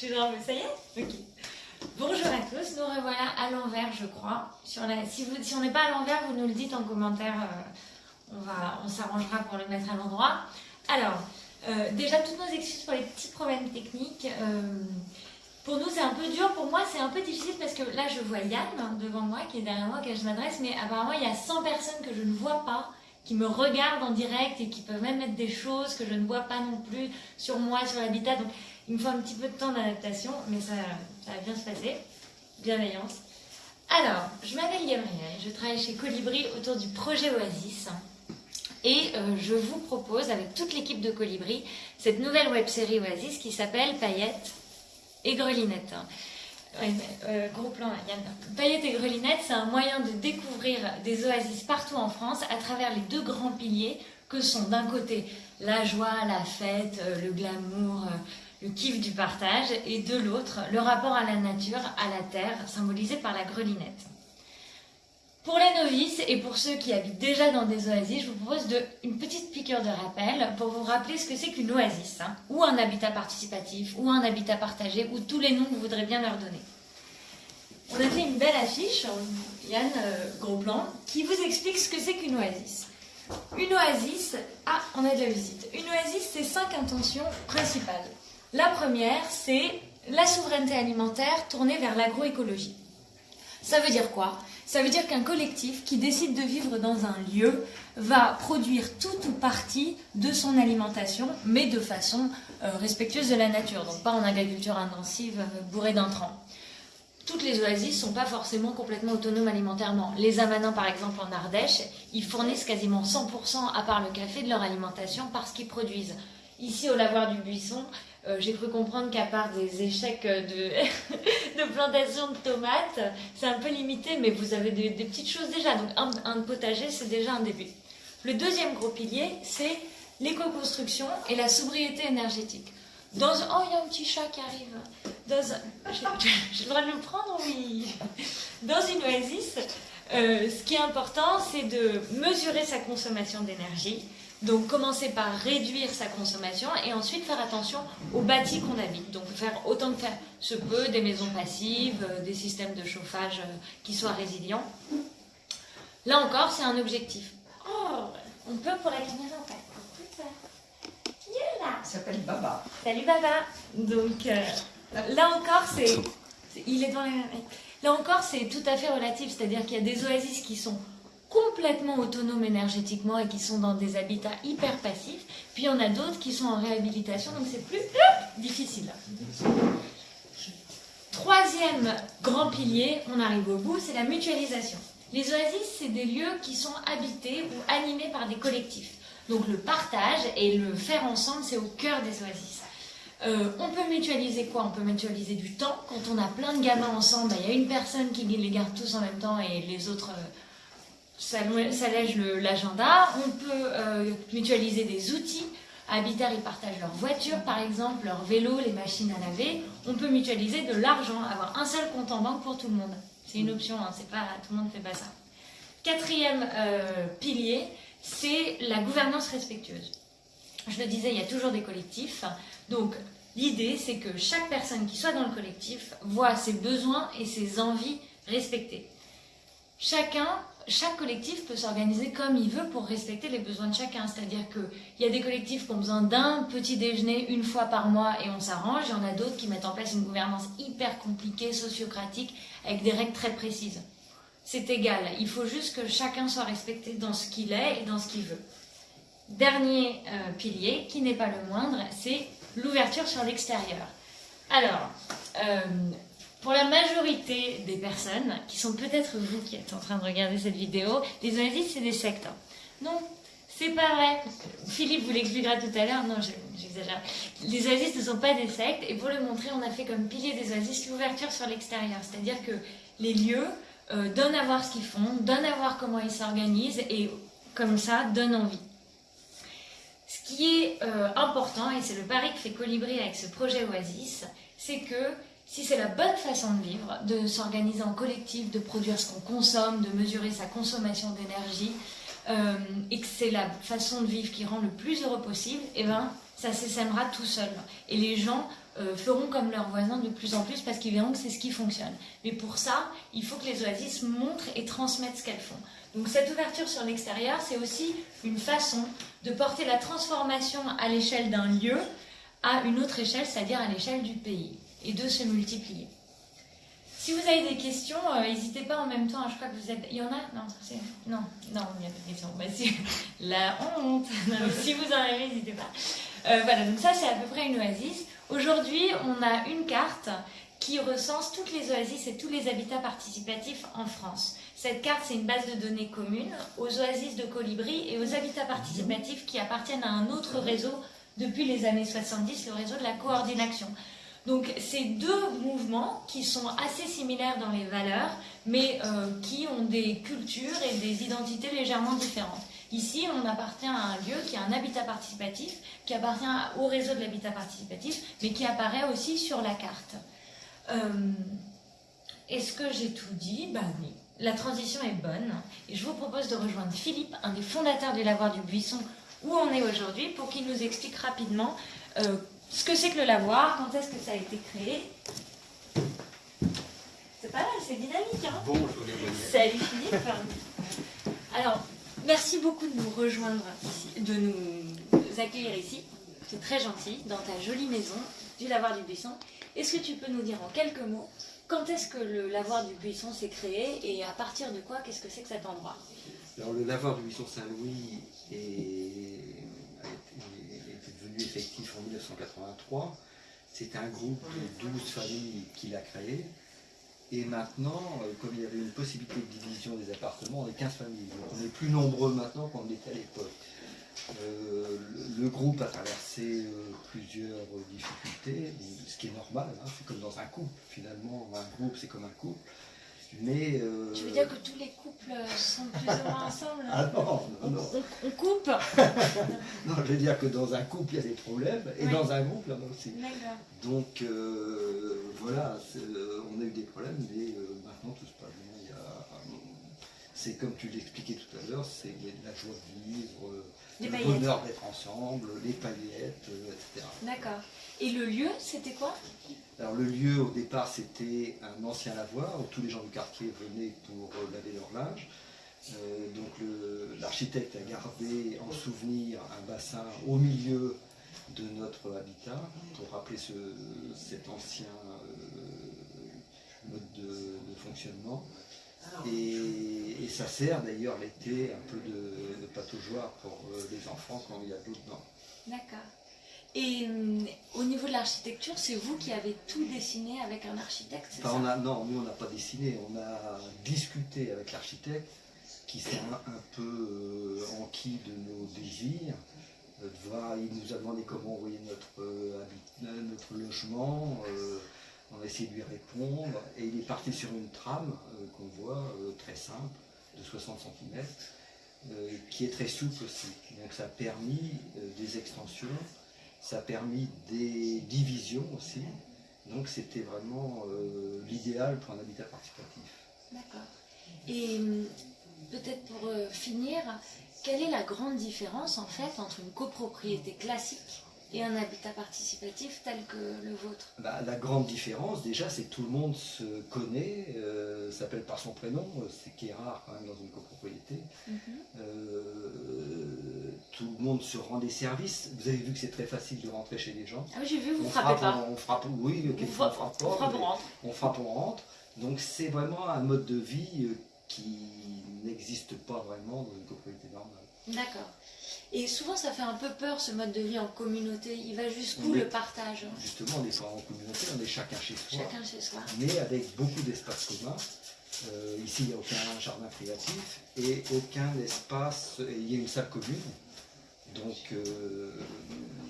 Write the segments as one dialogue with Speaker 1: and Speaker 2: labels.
Speaker 1: Je te ça y est Ok. Bonjour à tous, nous revoilà à l'envers, je crois. Si, on n'est pas à l'envers, vous nous le dites en commentaire, euh, on, va, on s'arrangera pour le mettre à l'endroit. Alors, euh, déjà, toutes nos excuses pour les petits problèmes techniques. Euh, pour nous, c'est un peu dur. Pour moi, c'est un peu difficile parce que là, je vois Yann devant moi, qui est derrière moi, que je m'adresse, mais apparemment, il y a 100 personnes que je ne vois pas qui me regardent en direct et qui peuvent même mettre des choses que je ne vois pas non plus sur moi, sur l'habitat. Donc il me faut un petit peu de temps d'adaptation, mais ça, va bien se passer. Bienveillance. Alors, je m'appelle Gabrielle, je travaille chez Colibri autour du projet Oasis. Et euh, je vous propose, avec toute l'équipe de Colibri, cette nouvelle web série Oasis qui s'appelle Paillettes et Grelinettes. Euh, gros plan, Yann. Paillettes et Grelinettes, c'est un moyen de découvrir des oasis partout en France à travers les deux grands piliers que sont d'un côté la joie, la fête, euh, le glamour, euh, le kiff du partage, et de l'autre le rapport à la nature, à la terre, symbolisé par la grelinette. Pour les novices et pour ceux qui habitent déjà dans des oasis, je vous propose une petite piqûre de rappel pour vous rappeler ce que c'est qu'une oasis, hein, ou un habitat participatif, ou un habitat partagé, ou tous les noms que vous voudrez bien leur donner. On a fait une belle affiche, Yann euh, qui vous explique ce que c'est qu'une oasis. Une oasis, ah, on a de la visite. Une oasis, c'est cinq intentions principales. La première, c'est la souveraineté alimentaire tournée vers l'agroécologie. Ça veut dire quoi? Ça veut dire qu'un collectif qui décide de vivre dans un lieu va produire tout ou partie de son alimentation, mais de façon euh, respectueuse de la nature, donc pas en agriculture intensive euh, bourrée d'intrants. Toutes les oasis ne sont pas forcément complètement autonomes alimentairement. Les Amanins, par exemple, en Ardèche, ils fournissent quasiment 100%, à part le café, de leur alimentation parce qu'ils produisent. Ici, au lavoir du Buisson, euh, j'ai cru comprendre qu'à part des échecs de, plantation de tomates, c'est un peu limité, mais vous avez des, petites choses déjà. Donc un, potager, c'est déjà un début. Le deuxième gros pilier, c'est l'éco-construction et la sobriété énergétique. Dans Oh, il y a un petit chat qui arrive. Dans de le prendre Oui. Dans une oasis, euh, ce qui est important, c'est de mesurer sa consommation d'énergie, donc commencer par réduire sa consommation et ensuite faire attention au bâti qu'on habite. Donc faire autant que faire se peut des maisons passives, euh, des systèmes de chauffage euh, qui soient résilients. Là encore, c'est un objectif. Oh, on peut pour la caméra en fait.
Speaker 2: Il s'appelle Baba.
Speaker 1: Salut Baba. Donc euh, là encore, c'est, il est dans. Là encore, c'est tout à fait relatif, c'est-à-dire qu'il y a des oasis qui sont complètement autonomes énergétiquement et qui sont dans des habitats hyper passifs. Puis il y en a d'autres qui sont en réhabilitation, donc c'est plus difficile. Troisième grand pilier, on arrive au bout, c'est la mutualisation. Les oasis, c'est des lieux qui sont habités ou animés par des collectifs. Donc le partage et le faire ensemble, c'est au cœur des oasis. Euh, on peut mutualiser quoi? On peut mutualiser du temps. Quand on a plein de gamins ensemble, bah, il y a une personne qui les garde tous en même temps et les autres euh, ça, allège l'agenda. On peut euh, mutualiser des outils. Habitat, ils partagent leur voiture, par exemple, leur vélo, les machines à laver. On peut mutualiser de l'argent, avoir un seul compte en banque pour tout le monde. C'est une option, hein, pas tout le monde ne fait pas ça. Quatrième euh, pilier, c'est la gouvernance respectueuse. Je le disais, il y a toujours des collectifs. Donc, l'idée, c'est que chaque personne qui soit dans le collectif voit ses besoins et ses envies respectés. Chacun chaque collectif peut s'organiser comme il veut pour respecter les besoins de chacun. C'est-à-dire qu'il y a des collectifs qui ont besoin d'un petit déjeuner une fois par mois et on s'arrange. Il y en a d'autres qui mettent en place une gouvernance hyper compliquée, sociocratique, avec des règles très précises. C'est égal. Il faut juste que chacun soit respecté dans ce qu'il est et dans ce qu'il veut. Dernier euh, pilier, qui n'est pas le moindre, c'est l'ouverture sur l'extérieur. Alors, euh, pour la majorité des personnes, qui sont peut-être vous qui êtes en train de regarder cette vidéo, les oasis, c'est des sectes. Non, c'est pas vrai. Philippe vous l'expliquera tout à l'heure. Non, j'exagère. Les oasis ne sont pas des sectes. Et pour le montrer, on a fait comme pilier des oasis l'ouverture sur l'extérieur. C'est-à-dire que les lieux euh, donnent à voir ce qu'ils font, donnent à voir comment ils s'organisent et comme ça, donnent envie. Ce qui est euh, important, et c'est le pari que fait Colibri avec ce projet Oasis, c'est que si c'est la bonne façon de vivre, de s'organiser en collectif, de produire ce qu'on consomme, de mesurer sa consommation d'énergie, euh, et que c'est la façon de vivre qui rend le plus heureux possible, eh ben, ça s'essaimera tout seul. Et les gens euh, feront comme leurs voisins de plus en plus parce qu'ils verront que c'est ce qui fonctionne. Mais pour ça, il faut que les oasis montrent et transmettent ce qu'elles font. Donc cette ouverture sur l'extérieur, c'est aussi une façon de porter la transformation à l'échelle d'un lieu à une autre échelle, c'est-à-dire à, l'échelle du pays, et de se multiplier. Si vous avez des questions, euh, n'hésitez pas en même temps. Je crois que vous êtes. Il y en a Non, non, non, il n'y a pas de questions. Bah, la honte. si vous en avez, n'hésitez pas. Euh, voilà, donc ça c'est à peu près une oasis. Aujourd'hui, on a une carte qui recense toutes les oasis et tous les habitats participatifs en France. Cette carte, c'est une base de données commune aux oasis de Colibri et aux habitats participatifs qui appartiennent à un autre réseau depuis les années 70, le réseau de la coordination. Donc, c'est deux mouvements qui sont assez similaires dans les valeurs, mais euh, qui ont des cultures et des identités légèrement différentes. Ici, on appartient à un lieu qui a un habitat participatif, qui appartient au réseau de l'habitat participatif, mais qui apparaît aussi sur la carte. Euh, est-ce que j'ai tout dit? Ben oui. La transition est bonne. Et je vous propose de rejoindre Philippe, un des fondateurs du Lavoir du Buisson, où on est aujourd'hui, pour qu'il nous explique rapidement euh, ce que c'est que le lavoir, quand est-ce que ça a été créé? C'est pas mal, c'est dynamique. Hein?
Speaker 2: Bonjour
Speaker 1: Salut Philippe. Alors, Merci beaucoup de nous rejoindre de nous accueillir ici. C'est très gentil, dans ta jolie maison du Lavoir du Buisson. Est-ce que tu peux nous dire en quelques mots quand est-ce que le Lavoir du Buisson s'est créé et à partir de quoi, qu'est-ce que c'est que cet endroit?
Speaker 2: Alors le Lavoir du Buisson Saint-Louis est, effectif en 1983. C'est un groupe de 12 familles qui l'a créé. Et maintenant, euh, comme il y avait une possibilité de division des appartements, on est 15 familles. on est plus nombreux maintenant qu'on l'était à l'époque. Euh, le, groupe a traversé euh, plusieurs difficultés, ce qui est normal, hein. c'est comme dans un couple. Finalement, un groupe, c'est comme un couple.
Speaker 1: Mais, tu veux dire que tous les couples sont plus ou moins ensemble
Speaker 2: Ah non, non,
Speaker 1: non. On, coupe
Speaker 2: Non, je veux dire que dans un couple, il y a des problèmes, et dans un groupe, il y en a aussi. Donc, voilà, on a eu des problèmes, mais euh, maintenant tout se passe bien. C'est comme tu l'expliquais tout à l'heure, c'est la joie de vivre, euh, le bonheur d'être ensemble, les paillettes, euh, etc.
Speaker 1: D'accord. Et le lieu, c'était quoi?
Speaker 2: Alors le lieu, au départ, c'était un ancien lavoir où tous les gens du quartier venaient pour laver leur linge. donc l'architecte a gardé en souvenir un bassin au milieu de notre habitat pour rappeler cet ancien mode de, fonctionnement. Et, ça sert d'ailleurs l'été un peu de, de pataugeoire pour euh, les enfants quand il y a de l'eau dedans.
Speaker 1: D'accord. Et hum, au niveau de l'architecture, c'est vous qui avez tout dessiné avec un architecte, c'est ça
Speaker 2: on a, Non, nous on n'a pas dessiné, on a discuté avec l'architecte qui s'est un, peu euh, enquis de nos désirs. Euh, il nous a demandé comment on voyait notre, notre logement on a essayé de lui répondre et il est parti sur une trame euh, qu'on voit euh, très simple, de 60 cm, euh, qui est très souple aussi. Donc ça a permis des extensions, ça a permis des divisions aussi. Donc c'était vraiment l'idéal pour un habitat participatif.
Speaker 1: D'accord. Et hum, peut-être pour finir, quelle est la grande différence en fait entre une copropriété classique et un habitat participatif tel que le vôtre?
Speaker 2: Bah, La grande différence, déjà, c'est que tout le monde se connaît, euh, s'appelle par son prénom, ce qui est rare quand même dans une copropriété. Mhm. Euh, tout le monde se rend des services. Vous avez vu que c'est très facile de rentrer chez les gens.
Speaker 1: Ah oui, j'ai vu, vous frappez pas.
Speaker 2: On, frappe, oui,
Speaker 1: on, frappe, on, frappe, on rentre.
Speaker 2: On frappe, on rentre. Donc c'est vraiment un mode de vie euh, qui n'existe pas vraiment dans une copropriété normale.
Speaker 1: D'accord. Et souvent, ça fait un peu peur ce mode de vie en communauté. Il va jusqu'où le partage?
Speaker 2: Justement, on n'est pas en communauté, on est chacun chez soi.
Speaker 1: Chacun chez soi.
Speaker 2: Mais avec beaucoup d'espaces communs. Euh, ici, il n'y a aucun jardin privatif et aucun espace. Il y a une salle commune, donc euh,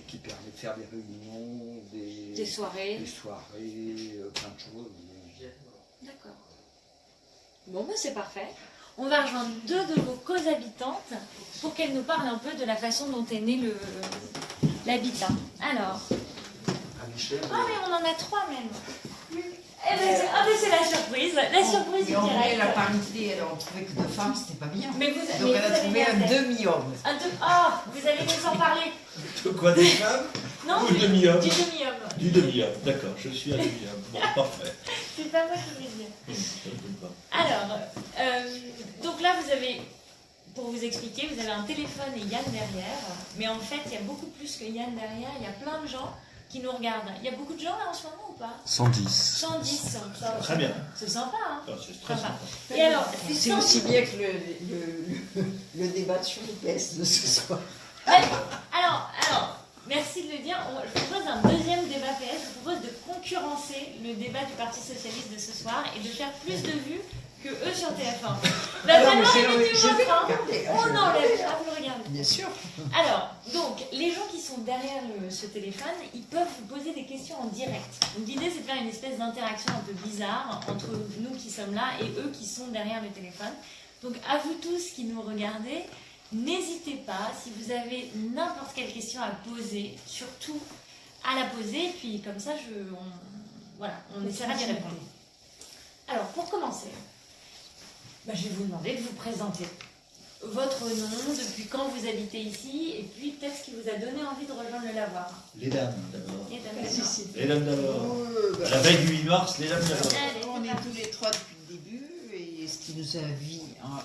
Speaker 2: qui permet de faire des réunions,
Speaker 1: des, soirées,
Speaker 2: des soirées, euh, plein de choses.
Speaker 1: D'accord. Bon, ben c'est parfait on va rejoindre deux de vos co-habitantes pour qu'elles nous parlent un peu de la façon dont est né l'habitat. Alors. Ah, mais on en a trois même. Eh ben, ah, mais c'est la surprise. La surprise
Speaker 3: mais on voulait la parité, alors on trouvait que deux femmes, c'était pas bien. Mais vous, Donc elle a trouvé un demi-homme.
Speaker 1: Un Oh, vous allez nous en parler.
Speaker 2: De quoi des femmes
Speaker 1: Non,
Speaker 4: Ou demi-homme.
Speaker 1: du demi-homme.
Speaker 4: Du demi-homme, d'accord, je suis un demi-homme. Bon, parfait.
Speaker 1: C'est pas moi qui vais dire.
Speaker 4: Hum.
Speaker 1: Alors, euh, donc là, vous avez, pour vous expliquer, vous avez un téléphone et Yann derrière. Mais en fait, il y a beaucoup plus que Yann derrière. Il y a plein de gens qui nous regardent. Il y a beaucoup de gens là en ce moment ou pas
Speaker 2: 110.
Speaker 1: 110. ça-
Speaker 4: Très bien.
Speaker 1: C'est sympa, hein
Speaker 4: Ah, C'est très
Speaker 1: Sympa.
Speaker 4: sympa.
Speaker 1: Et alors, c'est
Speaker 3: C'est
Speaker 1: 110
Speaker 3: aussi bien que le, le, le, le débat sur les PS de ce soir.
Speaker 1: Ouais. Alors, alors, merci de le dire. On- je propose un deuxième débat PS. Je propose de concurrencer le débat du Parti Socialiste de ce soir et de faire plus de vues que eux sur TF1. Bah,
Speaker 3: Alors,
Speaker 1: maintenant,
Speaker 3: je-
Speaker 1: mettez
Speaker 3: je vais
Speaker 1: votre, hein.
Speaker 3: regarder, ah,
Speaker 1: On enlève, ah, vous le regardez.
Speaker 3: Bien sûr.
Speaker 1: Alors, donc, les gens qui sont derrière le- ce téléphone, ils peuvent vous poser des questions en direct. Donc, l'idée, c'est de faire une espèce d'interaction un peu bizarre entre nous qui sommes là et eux qui sont derrière le téléphone. Donc, à vous tous qui nous regardez, n'hésitez pas, si vous avez n'importe quelle question à poser, surtout à la poser, puis comme ça, je, on, voilà, on essaiera d'y répondre. Alors, pour commencer, bah, je vais vous demander de vous présenter votre nom, depuis quand vous habitez ici, et puis peut-être ce qui vous a donné envie de rejoindre le lavoir.
Speaker 4: Les dames, d'abord. Les dames d'abord.
Speaker 3: Euh, bah,
Speaker 4: la veille du 8 mars, les dames d'abord.
Speaker 3: On est tous les trois depuis le début et ce qui nous a vu, hein,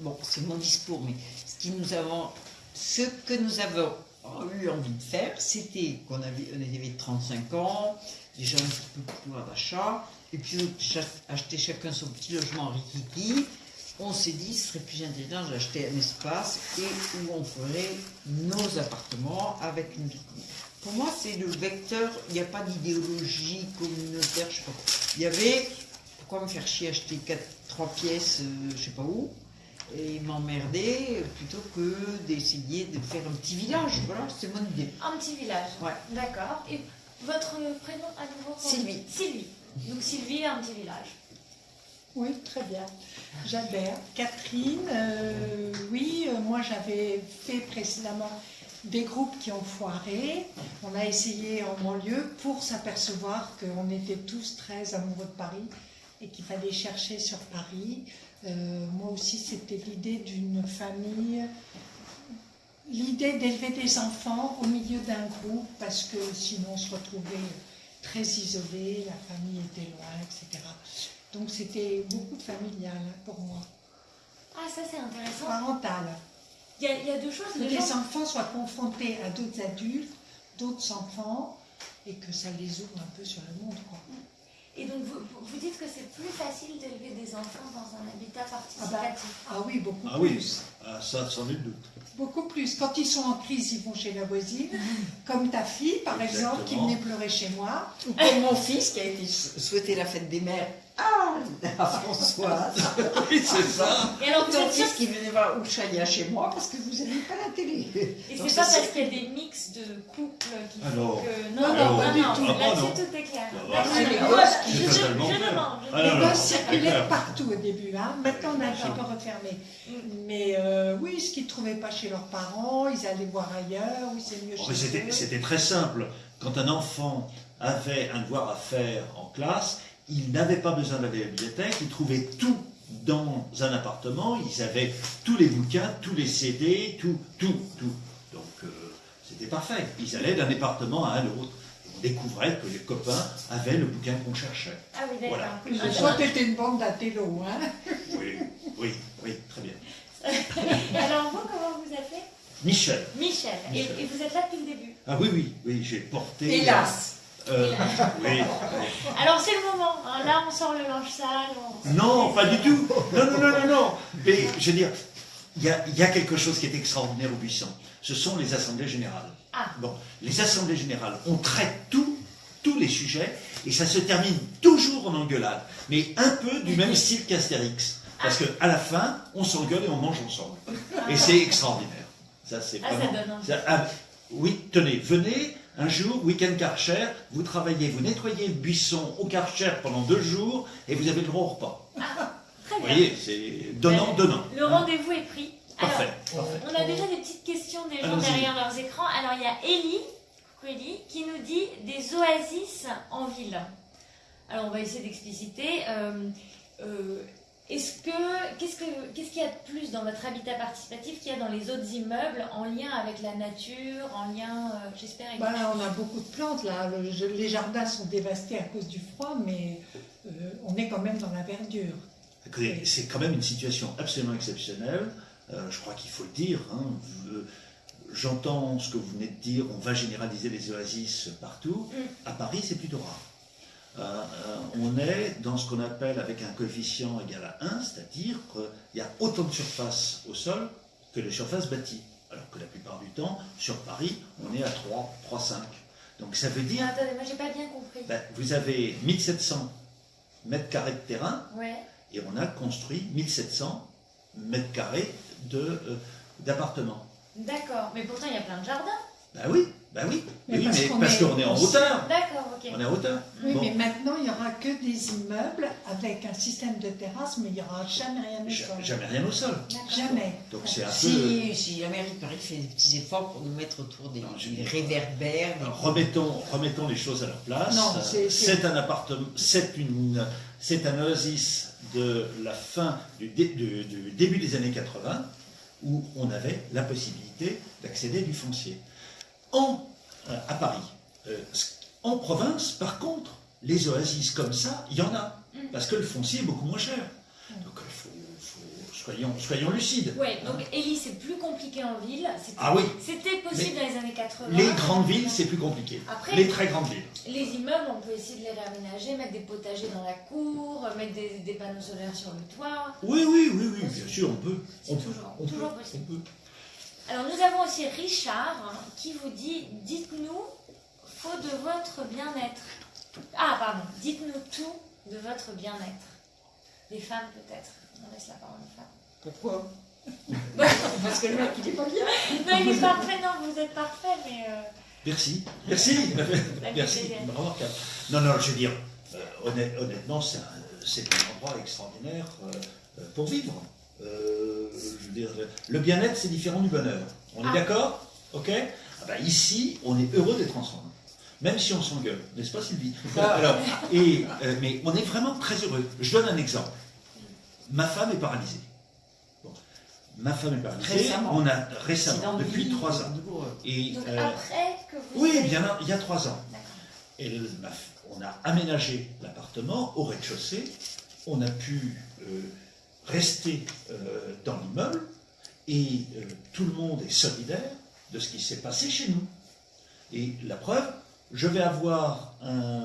Speaker 3: bon, c'est mon discours, mais ce qui nous avons, ce que nous avons eu envie de faire, c'était qu'on avait, on avait 35 ans, déjà un petit peu de pouvoir d'achat, et puis acheter chacun son petit logement rikiki. On s'est dit, ce serait plus intelligent d'acheter un espace et où on ferait nos appartements avec une. Pour moi, c'est le vecteur, il n'y a pas d'idéologie communautaire, je sais pas. Il y avait, pourquoi me faire chier acheter quatre, trois pièces, euh, je sais pas où, et m'emmerder plutôt que d'essayer de faire un petit village. Voilà, c'est mon idée.
Speaker 1: Un petit village.
Speaker 3: Ouais.
Speaker 1: D'accord. Et votre prénom à nouveau
Speaker 3: Sylvie.
Speaker 1: Sylvie. Donc Sylvie, un petit village.
Speaker 5: Oui, très bien. J'adhère. Catherine, euh, oui, euh, moi j'avais fait précédemment des groupes qui ont foiré. On a essayé en banlieue pour s'apercevoir qu'on était tous très amoureux de Paris et qu'il fallait chercher sur Paris. Euh, moi aussi, c'était l'idée d'une famille, l'idée d'élever des enfants au milieu d'un groupe parce que sinon on se retrouvait très isolé, la famille était loin, etc. Donc c'était beaucoup familial pour moi,
Speaker 1: Ah, ça c'est intéressant.
Speaker 5: parental.
Speaker 1: Il y, a, il y a deux choses.
Speaker 5: Que
Speaker 1: Les
Speaker 5: les
Speaker 1: gens-
Speaker 5: enfants soient confrontés à d'autres adultes, d'autres enfants, et que ça les ouvre un peu sur le monde. Quoi.
Speaker 1: Et donc vous, vous dites que c'est plus facile d'élever des enfants dans un habitat participatif.
Speaker 5: Ah oui, beaucoup
Speaker 4: Ah oui,
Speaker 5: plus.
Speaker 4: ah, ça, sans nul doute.
Speaker 5: Beaucoup plus. Quand ils sont en crise, ils vont chez la voisine, comme ta fille, par exemple, qui venait pleurer chez moi.
Speaker 3: Ou comme mon fils qui a été sou- souhaité la fête des mères à Françoise.
Speaker 4: Oui, c'est ça.
Speaker 1: Et alors vous êtes sûr
Speaker 3: qui venait voir Ouchaya chez moi parce que vous n'avez pas la télé.
Speaker 1: Et
Speaker 3: Donc
Speaker 1: c'est pas parce qu'il y a des mix de couples qui
Speaker 4: Ah
Speaker 1: font
Speaker 4: non.
Speaker 1: que.
Speaker 5: Non,
Speaker 1: Non,
Speaker 5: non,
Speaker 1: non.
Speaker 4: Ah,
Speaker 1: là-dessus
Speaker 4: non.
Speaker 1: tout est clair.
Speaker 4: Ah,
Speaker 1: D'accord.
Speaker 3: c'est les
Speaker 1: Moi,
Speaker 3: gosses
Speaker 1: je, demande.
Speaker 4: Ah,
Speaker 5: Les gosses circulaient partout au début. Hein. Maintenant, on a un peu refermé. Mais euh, oui, ce qu'ils ne trouvaient pas chez leurs parents, ils allaient voir ailleurs, oui, c'est mieux
Speaker 4: Oh,
Speaker 5: chez eux.
Speaker 4: c'était très simple. Quand un enfant avait un devoir à faire en classe, il n'avait pas besoin d'aller à la bibliothèque, il trouvait tout dans un appartement, ils avaient tous les bouquins, tous les CD, tout, tout, tout. Donc euh, c'était parfait. Ils allaient d'un département à un autre. On découvrait que les copains avaient le bouquin qu'on cherchait.
Speaker 1: Ah oui, d'accord.
Speaker 4: Voilà.
Speaker 5: Fois, t'étais une bande d'intello, hein.
Speaker 4: Oui, oui, oui, très bien.
Speaker 1: Et alors vous, comment vous appelez?
Speaker 4: Michel.
Speaker 1: Michel. Et,
Speaker 4: Michel.
Speaker 1: et vous êtes là depuis le début?
Speaker 4: Ah oui, oui, oui, j'ai porté.
Speaker 3: Hélas.
Speaker 4: Euh, oui.
Speaker 1: Alors c'est le moment. hein. Là, on sort le linge sale. on-
Speaker 4: Non, pas du tout. Non, non, non, non, non. Mais je veux dire, il y a, il y a quelque chose qui est extraordinaire au Buisson. Ce sont les assemblées générales.
Speaker 1: Ah.
Speaker 4: Bon, les assemblées générales, on traite tout, tous les sujets, et ça se termine toujours en engueulade, mais un peu du même style qu'Astérix. Parce qu'à la fin, on s'engueule et on mange ensemble. Et c'est extraordinaire. Ça, c'est
Speaker 1: Ah, ça donne envie.
Speaker 4: ça- ah, oui, tenez, venez un jour, week-end Karcher, vous travaillez, vous nettoyez le buisson au Karcher pendant deux jours, et vous avez le droit au repas.
Speaker 1: Très
Speaker 4: Vous
Speaker 1: bien.
Speaker 4: voyez, c'est donnant, donnant.
Speaker 1: Le rendez-vous est pris. Alors,
Speaker 4: Parfait,
Speaker 1: on a déjà des petites questions des gens derrière leurs écrans. Alors, il y a Ellie, coucou Ellie, qui nous dit des oasis en ville. Alors, on va essayer d'expliciter. Euh, euh, Est-ce que qu'est-ce que qu'est-ce qu'il y a de plus dans votre habitat participatif qu'il y a dans les autres immeubles en lien avec la nature, en lien, euh, j'espère, avec
Speaker 5: Bah, on a beaucoup de plantes là. Le- les jardins sont dévastés à cause du froid, mais euh, on est quand même dans la verdure.
Speaker 4: C'est quand même une situation absolument exceptionnelle. Euh, je crois qu'il faut le dire. hein. J'entends ce que vous venez de dire. On va généraliser les oasis partout.
Speaker 1: Mm.
Speaker 4: À Paris, c'est plutôt rare. Euh, euh, on est dans ce qu'on appelle avec un coefficient égal à 1, c'est-à-dire qu'il y a autant de surface au sol que de surface bâtie. Alors que la plupart du temps, sur Paris, on est à 3, 3, 5. Donc ça veut dire,
Speaker 1: Attendez, moi j'ai pas bien compris.
Speaker 4: ben, vous avez 1700 mètres carrés de terrain
Speaker 1: Ouais.
Speaker 4: et on a construit 1700 mètres carrés de, euh, d'appartements.
Speaker 1: D'accord. Mais pourtant il y a plein de jardins.
Speaker 4: Ben oui, ben oui,
Speaker 5: Mais
Speaker 4: oui,
Speaker 5: parce
Speaker 4: mais
Speaker 5: qu'on
Speaker 4: parce
Speaker 5: est
Speaker 4: qu'on est en hauteur.
Speaker 1: D'accord, ok.
Speaker 4: On est en hauteur.
Speaker 5: Oui,
Speaker 4: Bon.
Speaker 5: mais maintenant, il n'y aura que des immeubles avec un système de terrasse, mais il n'y aura jamais rien au
Speaker 4: Ja-
Speaker 5: sol.
Speaker 4: Jamais rien au sol.
Speaker 1: D'accord.
Speaker 5: Jamais.
Speaker 4: Donc c'est un peu.
Speaker 3: Si, si la mairie de Paris fait des petits efforts pour nous mettre autour des,
Speaker 4: Non, je-
Speaker 3: des réverbères, des-
Speaker 4: Remettons, remettons les choses à leur place.
Speaker 5: Non, c'est- c'est-
Speaker 4: c'est un appartement, c'est une, c'est un oasis de la fin du, dé- du- du début des années 80 où on avait la possibilité d'accéder du foncier. En, euh, à Paris, euh, en province, par contre, les oasis comme ça, il y en a
Speaker 1: Mm.
Speaker 4: parce que le foncier est beaucoup moins cher. Donc il faut, faut- soyons, soyons lucides.
Speaker 1: Ouais, donc Ellie, c'est plus compliqué en ville.
Speaker 4: Ah oui.
Speaker 1: C'était possible dans les années 80.
Speaker 4: Les grandes villes, c'est plus compliqué.
Speaker 1: Après-
Speaker 4: les très grandes villes.
Speaker 1: Les immeubles, on peut essayer de les réaménager, mettre des potagers dans la cour, mettre des, des panneaux solaires sur le toit.
Speaker 4: Oui, oui, oui, oui, bien sûr, on peut.
Speaker 1: C'est
Speaker 4: On peut,
Speaker 1: toujours-
Speaker 4: on
Speaker 1: toujours
Speaker 4: peut,
Speaker 1: possible.
Speaker 4: on peut.
Speaker 1: Alors nous avons aussi Richard qui vous dit dites-nous faut de votre bien-être. Ah pardon, dites-nous tout de votre bien-être. Les femmes peut-être. On laisse la parole aux femmes.
Speaker 3: Pourquoi? Parce que le mec, il est pas bien.
Speaker 1: Non, il est parfait, non, vous êtes parfait, mais euh,
Speaker 4: Merci, merci, merci. Remarquable. Non, non, je veux dire, euh, honnêt- honnêtement, c'est un, c'est un endroit extraordinaire euh, euh, pour vivre. Euh, je le- bien-être, c'est différent du bonheur. On est
Speaker 1: Ah.
Speaker 4: d'accord? Ok? Ah bah, Ici, on est heureux d'être ensemble. Même si on s'engueule, n'est-ce pas Sylvie? Alors, et, euh, Mais on est vraiment très heureux. Je donne un exemple. Ma femme est paralysée. Bon. Ma femme est paralysée.
Speaker 3: Récemment.
Speaker 4: On a récemment,
Speaker 3: de
Speaker 4: depuis trois ans. Et,
Speaker 1: donc
Speaker 4: euh,
Speaker 1: après que vous.
Speaker 4: oui, bien, il y a trois ans. Et le- on a aménagé l'appartement au rez-de-chaussée. On a pu rester euh, dans l'immeuble et euh, tout le monde est solidaire de ce qui s'est passé chez nous. Et la preuve, je vais avoir un,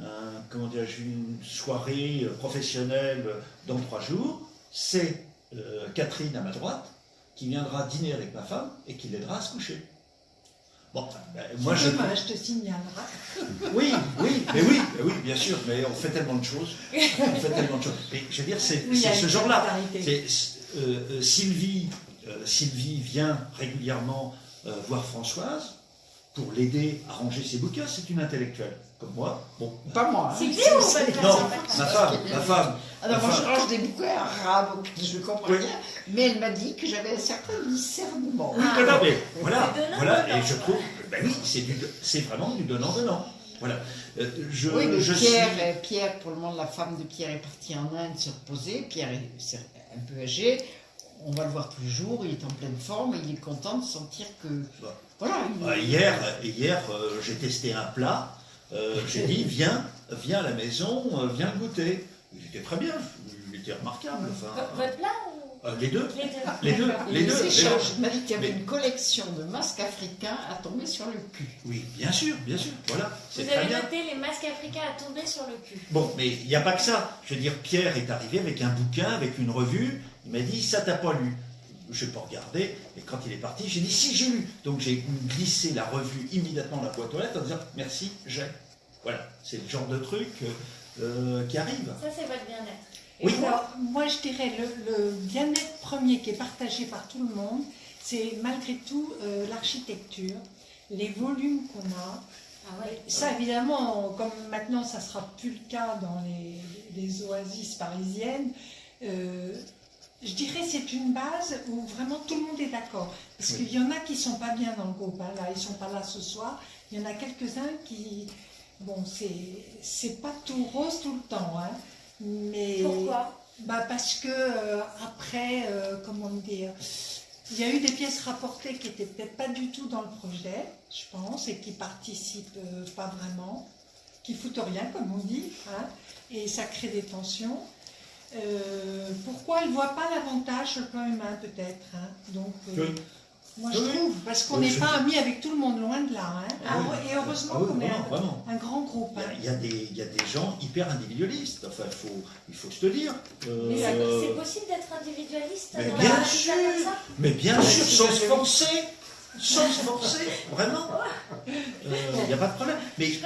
Speaker 4: un- comment une soirée euh, professionnelle dans trois jours. C'est Catherine à ma droite qui viendra dîner avec ma femme et qui l'aidera à se coucher. Bon, ben, moi je.
Speaker 5: Je te signalerai.
Speaker 4: Oui, oui, mais oui, mais oui, bien sûr, mais on fait tellement de choses. On fait tellement de choses. Et je veux dire, c'est
Speaker 5: Oui,
Speaker 4: ce genre-là. euh, euh, Sylvie, euh, Sylvie vient régulièrement euh, voir Françoise pour l'aider à ranger ses bouquins. C'est une intellectuelle, comme moi. Bon,
Speaker 3: Pas moi. hein.
Speaker 1: C'est
Speaker 3: C'est-
Speaker 1: ou votre
Speaker 4: non, ma femme, ma femme.
Speaker 3: Alors moi
Speaker 4: Enfin-
Speaker 3: je range des bouquins arabes, je ne comprends
Speaker 4: Oui.
Speaker 3: rien, mais elle m'a dit que j'avais un certain discernement.
Speaker 4: Oui, non, non, mais voilà, voilà, et je trouve, ben oui, c'est vraiment du donnant-donnant. Voilà. Euh, je,
Speaker 3: Oui, mais
Speaker 4: je
Speaker 3: Pierre,
Speaker 4: suis-
Speaker 3: euh, Pierre, pour le moment, la femme de Pierre est partie en Inde se reposer. Pierre est un peu âgé. On va le voir tous les jours. Il est en pleine forme. Il est content de sentir que.
Speaker 4: Bah.
Speaker 3: Voilà.
Speaker 4: Euh, hier, hier euh, j'ai testé un plat. Euh, j'ai dit, viens, viens à la maison, euh, viens goûter. Il était très bien, il était remarquable. Enfin,
Speaker 1: Vo- Votre plat ou?
Speaker 4: Euh, les deux,
Speaker 1: les deux
Speaker 4: les deux, les
Speaker 3: il
Speaker 4: deux. les
Speaker 3: s'échange.
Speaker 4: deux.
Speaker 3: Il m'a dit qu'il y avait
Speaker 4: Mais-
Speaker 3: une collection de masques africains à tomber sur le cul.
Speaker 4: Oui, bien sûr, bien sûr. Voilà,
Speaker 1: Vous avez
Speaker 4: bien.
Speaker 1: noté les masques africains à tomber sur le cul.
Speaker 4: Bon, mais il n'y a pas que ça. Je veux dire, Pierre est arrivé avec un bouquin, avec une revue. Il m'a dit, ça t'as pas lu. Je n'ai pas regardé. Et quand il est parti, j'ai dit, si, j'ai lu. Donc j'ai glissé la revue immédiatement dans la boîte aux lettres en disant, merci, j'ai. Voilà, c'est le genre de truc euh, euh, qui arrive.
Speaker 1: Ça, c'est votre bien-être.
Speaker 4: Oui.
Speaker 5: Alors, moi, je dirais le, le bien-être premier qui est partagé par tout le monde, c'est malgré tout euh, l'architecture, les volumes qu'on a.
Speaker 1: Ah ouais.
Speaker 5: Ça, évidemment, comme maintenant, ça sera plus le cas dans les, les oasis parisiennes. euh, je dirais c'est une base où vraiment tout le monde est d'accord. Parce
Speaker 4: Oui.
Speaker 5: qu'il y en a qui sont pas bien dans le groupe. hein, là, ils sont pas là ce soir. Il y en a quelques-uns qui, bon, c'est c'est pas tout rose tout le temps. hein, mais
Speaker 1: Pourquoi?
Speaker 5: Bah parce que euh, après, euh, comment dire, il y a eu des pièces rapportées qui étaient peut-être pas du tout dans le projet, je pense, et qui participent euh, pas vraiment, qui foutent rien, comme on dit, hein, et ça crée des tensions. Euh, pourquoi elle ne voit pas l'avantage sur le plan humain, peut-être hein, Donc, euh,
Speaker 4: Oui.
Speaker 5: moi je
Speaker 4: Oui,
Speaker 5: trouve, parce qu'on n'est pas amis avec tout le monde, loin de là. hein.
Speaker 4: Ah oui.
Speaker 5: Et heureusement
Speaker 4: Ah oui,
Speaker 5: qu'on est
Speaker 4: vraiment,
Speaker 5: un, grand groupe.
Speaker 4: Il y a-
Speaker 5: hein.
Speaker 4: il y, a des, il y a des gens hyper individualistes. Enfin, il faut, il faut se le dire. Euh,
Speaker 1: Mais c'est possible d'être individualiste
Speaker 4: mais
Speaker 1: dans
Speaker 4: bien sûr. mais bien sûr, sans se forcer. Sans se forcer, vraiment. Euh, Il n'y a pas de problème. Mais il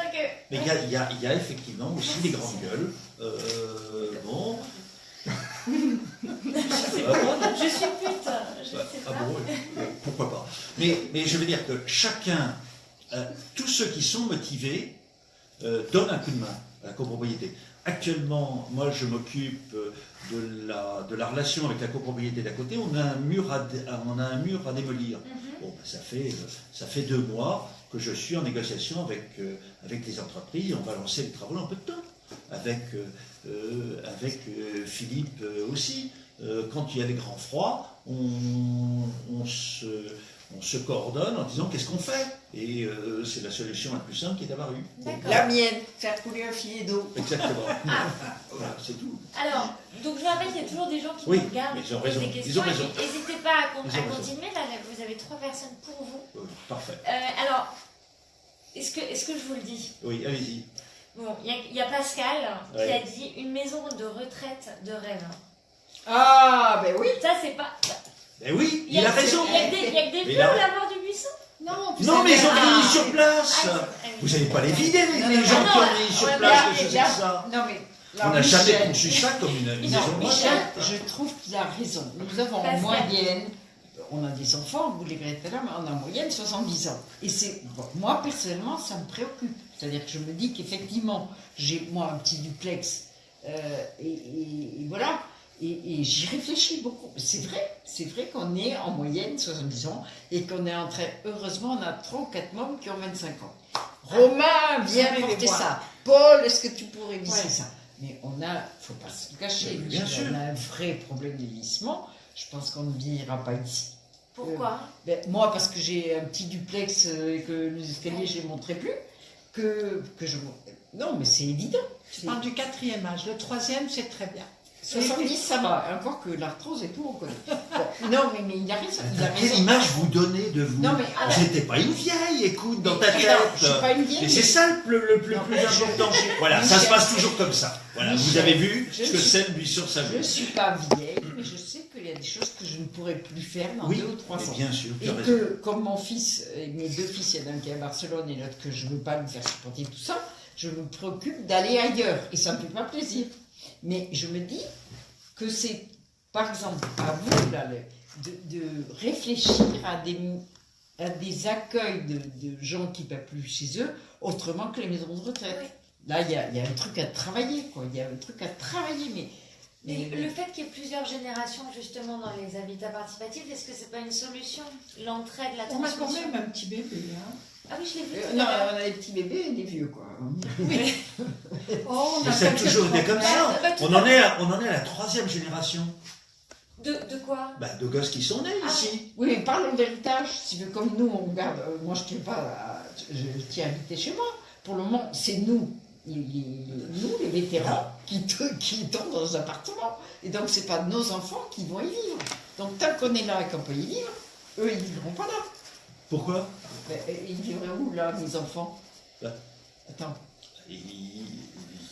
Speaker 4: y, a, il y a- il y a effectivement aussi des grandes gueules. Euh, bon.
Speaker 1: Je suis pute, je
Speaker 4: Bah, ah bon, pourquoi pas. Mais, mais je veux dire que chacun, euh, tous ceux qui sont motivés, euh, donnent un coup de main à la copropriété. Actuellement, moi je m'occupe euh, de la, de la relation avec la copropriété d'à côté. On a un mur à, on a un mur à démolir.
Speaker 1: Mhm.
Speaker 4: Bon, ben, ça, fait, ça fait deux mois que je suis en négociation avec, euh, avec les entreprises. On va lancer les travaux en peu de temps. Avec, euh, euh, avec euh, Philippe euh, aussi. Euh, quand il y a les grands froids, on, on se, on se coordonne en disant qu'est-ce qu'on fait? Et euh, c'est la solution la plus simple qui est apparue.
Speaker 3: La mienne, faire couler un filet d'eau.
Speaker 4: Exactement. voilà, c'est tout.
Speaker 1: Alors, donc je rappelle qu'il y a toujours des gens qui
Speaker 4: Oui,
Speaker 1: nous regardent,
Speaker 4: ils ont raison,
Speaker 1: des
Speaker 4: ils
Speaker 1: questions.
Speaker 4: ont raison.
Speaker 1: N'hésitez pas à, con- continuer. Là, vous avez trois personnes pour vous.
Speaker 4: Euh, parfait.
Speaker 1: Euh, alors, est-ce que, est que je vous le dis?
Speaker 4: Oui, allez-y.
Speaker 1: Bon, il y, a- y a Pascal qui
Speaker 4: Ouais.
Speaker 1: a dit une maison de retraite de rêve.
Speaker 3: Ah, ben oui.
Speaker 1: Ça, c'est pas.
Speaker 4: Eh oui,
Speaker 1: Il
Speaker 4: a raison.
Speaker 1: Il y a que des, il y a que des
Speaker 4: Mais
Speaker 1: vieux
Speaker 4: là-
Speaker 1: au lavoir du buisson.
Speaker 5: Non,
Speaker 4: Non, mais ils ont
Speaker 5: un-
Speaker 4: mis sur place.
Speaker 1: Ah,
Speaker 4: Vous n'allez pas les vider, les,
Speaker 3: Non,
Speaker 4: les
Speaker 3: non,
Speaker 4: gens qui ont
Speaker 1: non,
Speaker 4: mis sur place ça.
Speaker 3: Non, mais.
Speaker 4: On
Speaker 3: alors,
Speaker 4: n'a jamais conçu ça comme une, maison de
Speaker 1: Michel,
Speaker 4: retraite.
Speaker 3: Je trouve qu'il a raison. Nous avons en moyenne, on a des enfants, vous les verrez tout à l'heure, mais on a en moyenne 70 ans. Et c'est, bon, moi personnellement, ça me préoccupe. C'est-à-dire que je me dis qu'effectivement, j'ai moi un petit duplex, euh, et, et- et voilà, et, et j'y réfléchis beaucoup. C'est vrai, c'est vrai qu'on est en moyenne 70 ans et qu'on est en train, heureusement, on a 3 ou 4 membres qui ont 25 ans. Romain, viens
Speaker 5: allez les
Speaker 3: porter ça. Paul, est-ce que tu pourrais visser
Speaker 5: Ouais.
Speaker 3: ça? Mais on a, faut pas se le cacher,
Speaker 4: bien sûr.
Speaker 3: on a un vrai problème de vieillissement. Je pense qu'on ne vieillira pas ici.
Speaker 1: Pourquoi?
Speaker 3: Ben, moi, parce que j'ai un petit duplex euh, et que les escaliers, je les montrerai plus, que, que je... Non, mais c'est évident.
Speaker 5: Je parle du quatrième âge. Le troisième, c'est très bien.
Speaker 3: 70, ça va. Encore que l'arthrose et tout, on connaît. Bon, non, mais, mais il a raison. Il a
Speaker 4: Quelle image vous donnez de vous
Speaker 3: Non, mais- ah,
Speaker 4: J'étais pas une vieille, écoute, dans ta
Speaker 3: Non,
Speaker 4: tête.
Speaker 3: je suis pas une vieille,
Speaker 4: Et
Speaker 3: mais-
Speaker 4: c'est ça le, plus- le plus,
Speaker 3: Non,
Speaker 4: plus
Speaker 3: je-
Speaker 4: important.
Speaker 3: je-
Speaker 4: Voilà, ça se passe toujours comme ça. Voilà, vous avez vu
Speaker 3: je
Speaker 4: ce que c'est lui sur sa
Speaker 3: Je
Speaker 4: vie.
Speaker 3: ne suis pas vieille, mais je sais qu'il y a des choses que je ne pourrais plus faire dans
Speaker 4: Oui,
Speaker 3: deux ou trois ans.
Speaker 4: bien sûr,
Speaker 3: Et
Speaker 4: raison.
Speaker 3: que, comme mon fils, et mes deux fils, il y en a un qui est à Barcelone et l'autre que je ne veux pas lui faire supporter tout ça, je me préoccupe d'aller ailleurs. Et ça ne me fait pas plaisir. Mais je me dis que c'est, par exemple, à vous, là, de, de réfléchir à des, à des accueils de, de gens qui ne peuvent plus chez eux, autrement que les maisons de retraite.
Speaker 1: Oui.
Speaker 3: Là, il y a, il y a un truc à travailler, quoi. Il y a un truc à travailler, mais...
Speaker 1: Mais le fait qu'il y ait plusieurs générations justement dans les habitats participatifs, est-ce que c'est pas une solution L'entraide, la
Speaker 5: On a quand
Speaker 1: transmission
Speaker 5: même un petit bébé. Hein.
Speaker 1: Ah oui, je l'ai vu.
Speaker 3: Euh, non, on a des petits bébés et des vieux, quoi.
Speaker 5: Oh, on
Speaker 4: Mais
Speaker 5: a
Speaker 4: ça a
Speaker 5: quelques
Speaker 4: toujours été comme ça.
Speaker 1: Bah, bah,
Speaker 4: On en est à, on en est à la troisième génération
Speaker 1: De, de quoi?
Speaker 4: Bah, de gosses qui sont nés
Speaker 1: Ah.
Speaker 4: ici.
Speaker 3: Oui, mais parlons d'héritage. Si comme nous, on garde. euh, moi, je tiens pas. à- je, tiens à habiter chez moi. Pour le moment, c'est nous, vétérans, qui, te- qui tombent dans un appartement. Et donc, c'est pas nos enfants qui vont y vivre. Donc, tant qu'on est là et qu'on peut y vivre, eux, ils vivront pas là.
Speaker 4: Pourquoi?
Speaker 3: Mais, euh, ils vivraient où, là, mes enfants?
Speaker 4: Là.
Speaker 3: Attends.
Speaker 4: Et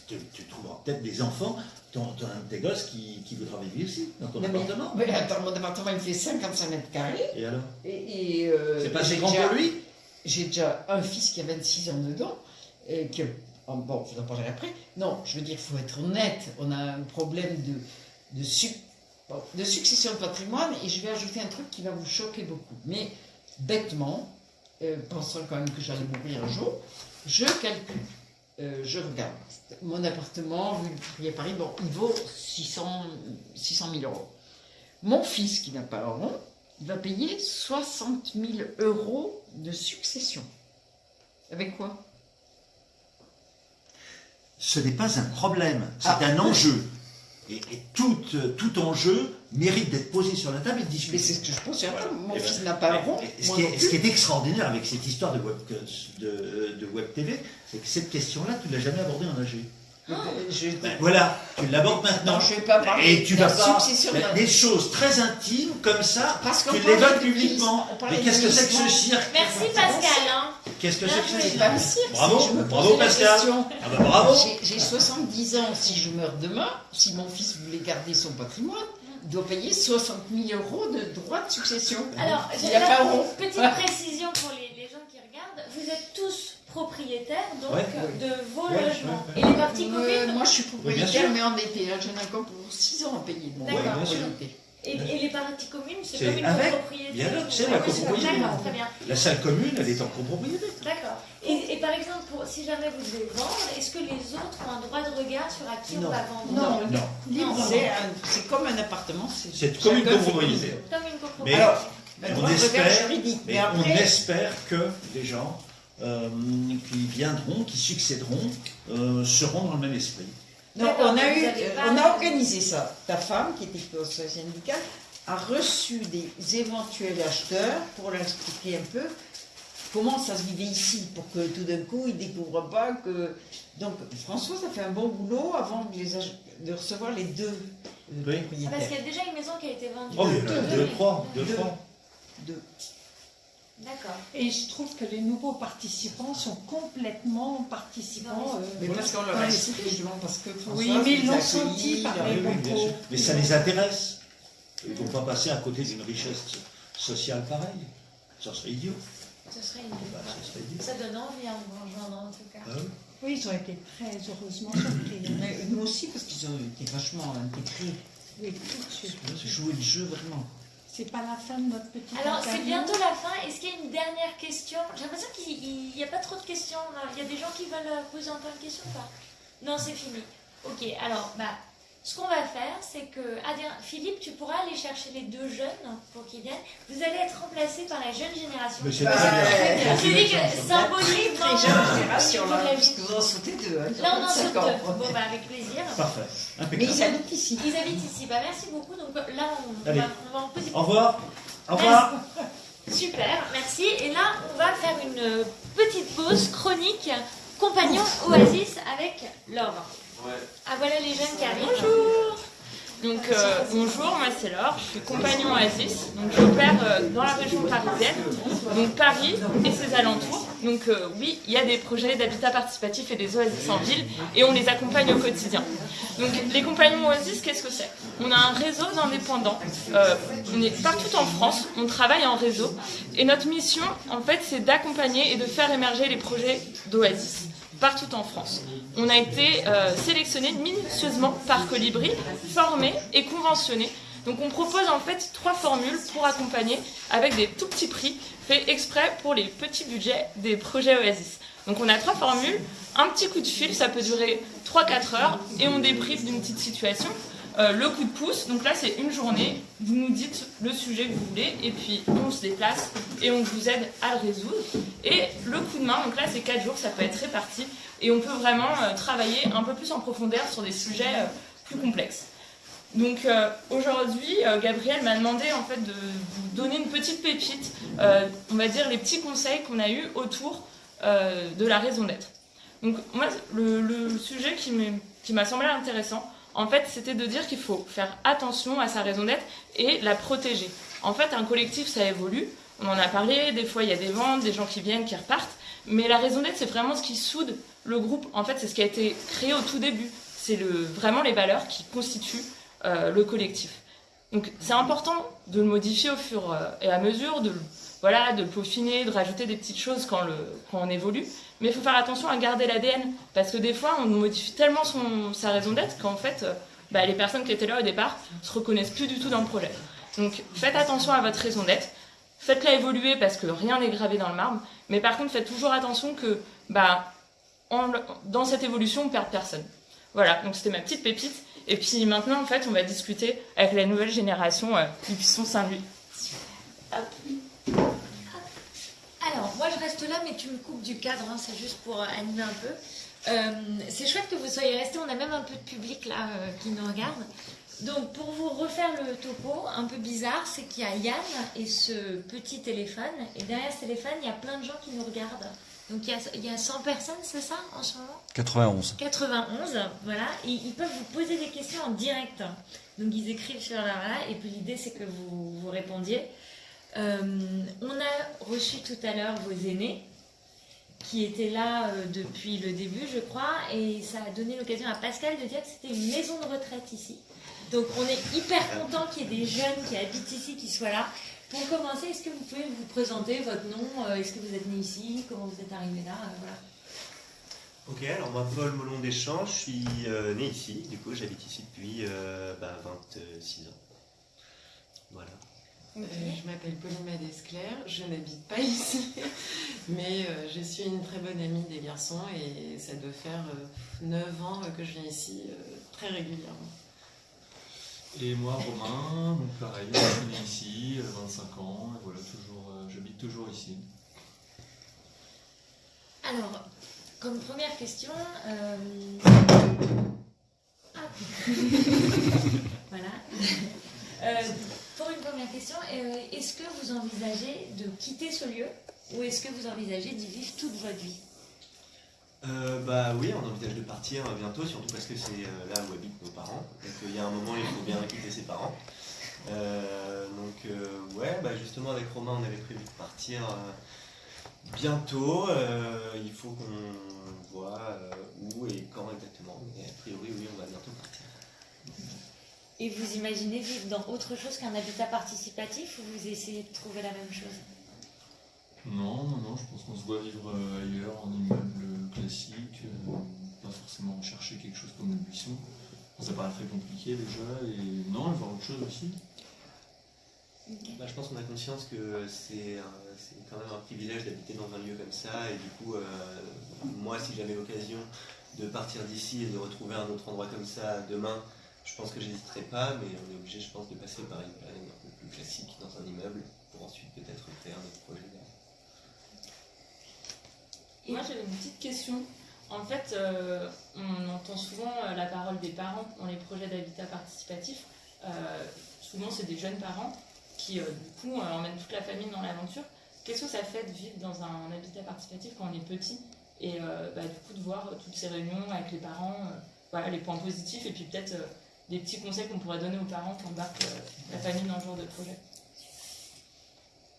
Speaker 4: tu, tu trouveras peut-être des enfants, ton, ton- tes gosses qui, qui voudra vivre ici, dans ton
Speaker 3: mais-
Speaker 4: appartement.
Speaker 3: Mais attends, mon appartement, il fait 55 mètres carrés.
Speaker 4: Et alors?
Speaker 3: Et, et, euh,
Speaker 4: C'est pas assez grand
Speaker 3: déjà-
Speaker 4: pour lui?
Speaker 3: J'ai déjà un fils qui a 26 ans dedans, et que, bon, je vous en parlerai après. Non, je veux dire, il faut être honnête. On a un problème de, de, de succession de patrimoine, et je vais ajouter un truc qui va vous choquer beaucoup. Mais bêtement, euh, pensant quand même que j'allais mourir un jour, je calcule, euh, je regarde. Mon appartement, rue du à Paris, bon, il vaut 600, 600 000 euros. Mon fils, qui n'a pas rond, il va payer 60 000 euros de succession. Avec quoi?
Speaker 4: Ce n'est pas un problème, c'est
Speaker 3: Ah.
Speaker 4: un enjeu. Et, et tout, euh, tout enjeu mérite d'être posé sur la table et
Speaker 3: Mais
Speaker 4: discuté.
Speaker 3: c'est ce que je pense.
Speaker 4: Voilà.
Speaker 3: Mon
Speaker 4: Et ben,
Speaker 3: fils n'a pas un rond.
Speaker 4: Ce, qui est,
Speaker 3: plus.
Speaker 4: ce qui est extraordinaire avec cette histoire de web, de, de web TV, c'est que cette question-là, tu ne l'as jamais abordée en AG.
Speaker 3: Je-
Speaker 4: Ben voilà, tu l'abordes maintenant.
Speaker 3: Non, je ne vais pas parler
Speaker 4: Et tu
Speaker 3: de la
Speaker 4: vas Ben,
Speaker 3: d'un-
Speaker 4: des choses très intimes comme ça,
Speaker 3: Parce qu'on
Speaker 4: tu l'évoques publiquement. Mais qu'est-ce que c'est que ce cirque?
Speaker 1: Merci Pascal. hein.
Speaker 4: Qu'est-ce que c'est que cirque. Bravo,
Speaker 3: si je me
Speaker 4: bravo, Pascal. Ah bah bravo
Speaker 3: J'ai- J'ai 70 ans, si je meurs demain, si mon fils voulait garder son patrimoine, il doit payer 60 000 euros de droits de succession.
Speaker 1: Alors,
Speaker 3: Il
Speaker 1: j'ai
Speaker 3: n'y a pas un rond.
Speaker 1: une petite précision pour les, les gens qui regardent. Vous êtes tous propriétaires donc
Speaker 4: Ouais.
Speaker 1: de vos
Speaker 4: Ouais,
Speaker 1: logements.
Speaker 4: ouais,
Speaker 1: Et les parties
Speaker 3: Euh, moi, je suis
Speaker 4: Oui,
Speaker 3: propriétaire,
Speaker 4: sûr.
Speaker 3: mais endetté. Hein. J'en ai encore pour 6 ans à payer de mon
Speaker 1: D'accord. Et, et les parties communes, c'est comme une
Speaker 4: avec,
Speaker 1: copropriété.
Speaker 4: bien sûr,
Speaker 1: donc-
Speaker 4: c'est la copropriété.
Speaker 1: D'accord, très bien.
Speaker 4: La salle commune, elle est en copropriété.
Speaker 1: D'accord. Et, et par exemple, pour, si jamais vous devez vendre, est-ce que les autres ont un droit de regard sur à qui
Speaker 3: Non.
Speaker 1: on va vendre?
Speaker 3: Non.
Speaker 4: Non.
Speaker 3: C'est comme un appartement.
Speaker 4: c'est comme une copropriété.
Speaker 1: Comme une copropriété.
Speaker 4: Mais-
Speaker 3: Alors,
Speaker 4: on espère-
Speaker 3: juridique.
Speaker 4: Mais
Speaker 3: Mais
Speaker 4: on espère que les gens euh, qui viendront, qui succéderont, euh, seront dans le même esprit.
Speaker 1: D'accord,
Speaker 3: on a
Speaker 1: mais
Speaker 3: eu,
Speaker 1: vous avez pas-
Speaker 3: on a organisé ça. Ta femme, qui était conseillère syndicale, a reçu des éventuels acheteurs pour leur expliquer un peu comment ça se vivait ici, pour que tout d'un coup ils découvrent pas que. Donc Françoise a fait un bon boulot avant de, les ach- de recevoir les deux euh,
Speaker 4: Oui.
Speaker 1: Ah, parce qu'il
Speaker 3: propriétaires.
Speaker 1: y a déjà une maison qui a été vendue.
Speaker 4: Oh, il y en a
Speaker 1: Deux,
Speaker 4: deux,
Speaker 1: mais-
Speaker 4: trois, deux,
Speaker 3: Deux.
Speaker 4: trois.
Speaker 3: Deux.
Speaker 1: D'accord.
Speaker 5: Et je trouve que les nouveaux participants sont complètement participants. euh,
Speaker 3: Mais parce qu'on leur a expliqué justement parce que
Speaker 5: Oui, mais ils l'ont
Speaker 3: a
Speaker 5: senti
Speaker 3: accueillis,
Speaker 5: par les.
Speaker 4: Mais ça les intéresse. Ils ne vont pas passer à côté d'une richesse sociale pareille. Ça serait idiot.
Speaker 1: Ce serait une...
Speaker 4: Bah, ça serait idiot.
Speaker 1: Ça donne envie rejoindre en tout cas.
Speaker 4: Ah oui.
Speaker 5: Ils ont été très heureusement surpris. hein.
Speaker 3: Mais nous aussi, parce qu'ils ont été vachement intégrés.
Speaker 5: Oui, tout de suite.
Speaker 3: Jouaient le jeu vraiment.
Speaker 5: C'est pas la fin de notre petite
Speaker 1: Alors, c'est bientôt la fin. Est-ce qu'il y a une dernière question J'ai l'impression qu'il n'y a pas trop de questions. Il y a des gens qui veulent euh, poser encore une question ou pas? Non, c'est fini. Ok, alors, bah, ce qu'on va faire, c'est que. Bien, Philippe, tu pourras aller chercher les deux jeunes pour qu'ils viennent. Vous allez être remplacés par la jeune génération.
Speaker 4: Mais c'est très
Speaker 1: dis que symbolique, non,
Speaker 3: jeune génération,
Speaker 1: vous
Speaker 3: là, parce que vous en sautez deux. hein,
Speaker 1: Là, on en
Speaker 3: 25
Speaker 1: saute deux. Bon, bah, avec plaisir.
Speaker 4: Parfait.
Speaker 3: Mais ils habitent ici.
Speaker 1: Ils habitent ici. Bah, merci beaucoup. Donc là, on, va, on va en poser
Speaker 4: Au revoir. Au revoir.
Speaker 1: Super, merci. Et là, on va faire une petite pause chronique compagnon Oasis avec Laure. Ah voilà les jeunes qui arrivent.
Speaker 6: Bonjour. Donc euh, bonjour, moi c'est Laure, je suis compagnon Oasis, donc j'opère euh, dans la région parisienne, donc Paris et ses alentours. Donc euh, oui, il y a des projets d'habitat participatif et des oasis en ville. Et on les accompagne au quotidien. Donc les compagnons Oasis, qu'est-ce que c'est? On a un réseau d'indépendants, euh, on est partout en France, on travaille en réseau. Et notre mission en fait c'est d'accompagner et de faire émerger les projets d'Oasis partout en France. On a été euh, sélectionné minutieusement par Colibri, formé et conventionné. Donc on propose en fait trois formules pour accompagner avec des tout petits prix faits exprès pour les petits budgets des projets Oasis. Donc on a trois formules, un petit coup de fil, ça peut durer 3-4 heures et on débriefe d'une petite situation. Euh, le coup de pouce, donc là c'est une journée, vous nous dites le sujet que vous voulez et puis on se déplace et on vous aide à le résoudre. Et le coup de main, donc là c'est 4 jours, ça peut être réparti et on peut vraiment euh, travailler un peu plus en profondeur sur des sujets euh, plus complexes. Donc aujourd'hui, Gabriel m'a demandé en fait de vous donner une petite pépite, on va dire les petits conseils qu'on a eus autour de la raison d'être. Donc moi, le, sujet qui m'a semblé intéressant, en fait, c'était de dire qu'il faut faire attention à sa raison d'être et la protéger. En fait, un collectif, ça évolue. On en a parlé, des fois il y a des ventes, des gens qui viennent, qui repartent. Mais la raison d'être, c'est vraiment ce qui soude le groupe. En fait, c'est ce qui a été créé au tout début. C'est vraiment les valeurs qui constituent euh, le collectif. Donc c'est important de le modifier au fur euh, et à mesure, de, voilà, de le peaufiner, de rajouter des petites choses quand, le, quand on évolue. Mais il faut faire attention à garder l'ADN. Parce que des fois, on modifie tellement son, sa raison d'être qu'en fait, euh, bah, les personnes qui étaient là au départ se reconnaissent plus du tout dans le projet. Donc faites attention à votre raison d'être. Faites-la évoluer parce que rien n'est gravé dans le marbre. Mais par contre, faites toujours attention que bah, dans cette évolution, on ne perd personne. Voilà, donc c'était ma petite pépite. Et puis maintenant, en fait, on va discuter avec la nouvelle génération euh, du Pisson Saint-Louis.
Speaker 1: Alors, moi je reste là, mais tu me coupes du cadre, hein, c'est juste pour euh, animer un peu. Euh, c'est chouette que vous soyez restés. On a même un peu de public là euh, qui nous regarde. Donc, pour vous refaire le topo, un peu bizarre, c'est qu'il y a Yann et ce petit téléphone. Et derrière ce téléphone, il y a plein de gens qui nous regardent. Donc, il y a, il y a 100 personnes, c'est ça, en ce moment?
Speaker 7: 91.
Speaker 1: 91, voilà. Et ils peuvent vous poser des questions en direct. Donc, ils écrivent sur leur là. Et puis, l'idée, c'est que vous, vous répondiez. Euh, on a reçu tout à l'heure vos aînés qui étaient là euh, depuis le début, je crois, et ça a donné l'occasion à Pascal de dire que c'était une maison de retraite ici. Donc on est hyper content qu'il y ait des jeunes qui habitent ici, qui soient là. Pour commencer, est-ce que vous pouvez vous présenter votre nom euh, Est-ce que vous êtes né ici Comment vous êtes arrivé là Voilà.
Speaker 8: Ok, alors moi Paul Molon Deschamps, je suis né ici, du coup j'habite ici depuis euh, bah, 26 ans. Voilà.
Speaker 9: Euh, je m'appelle Pauline Madesclair, je n'habite pas ici, mais euh, je suis une très bonne amie des garçons et ça doit faire 9 ans euh, que je viens ici très régulièrement.
Speaker 10: Et moi, Romain, donc pareil, je suis né ici, euh, 25 ans, et voilà, toujours, j'habite toujours ici.
Speaker 1: Alors, comme première question, euh, ah. voilà. Euh, pour une première question, euh, est-ce que vous envisagez de quitter ce lieu ou est-ce que vous envisagez d'y vivre toute votre vie
Speaker 8: Euh, bah oui, on envisage de partir bientôt, surtout parce que c'est euh, là où habitent nos parents. Donc il y a un moment, il faut bien quitter ses parents. Donc ouais, bah justement avec Romain, on avait prévu de partir bientôt. Il faut qu'on voit où et quand exactement. Mais a priori, oui, on va bientôt partir.
Speaker 1: Et vous imaginez vivre dans autre chose qu'un habitat participatif ou vous essayez de trouver la même chose?
Speaker 10: Non, non, non, je pense qu'on se voit vivre euh, ailleurs, en immeuble classique, euh, pas forcément chercher quelque chose comme le buisson. Ça paraît très compliqué déjà, et non, voir autre chose aussi.
Speaker 8: Bah, je pense qu'on a conscience que c'est quand même un privilège d'habiter dans un lieu comme ça. Et du coup, euh, moi, si j'avais l'occasion de partir d'ici et de retrouver un autre endroit comme ça demain, je pense que j'hésiterais pas. Mais on est obligé, je pense, de passer par une période un peu plus classique dans un immeuble pour ensuite peut-être faire notre projet.
Speaker 6: Moi, j'avais une petite question. En fait, euh, on entend souvent euh, la parole des parents dans les projets d'habitat participatif. Euh, souvent, c'est des jeunes parents qui, du coup, emmènent toute la famille dans l'aventure. Qu'est-ce que ça fait de vivre dans un habitat participatif quand on est petit et bah, du coup de voir toutes ces réunions avec les parents, les points positifs et puis peut-être des petits conseils qu'on pourrait donner aux parents qui embarquent la famille dans ce genre de projet.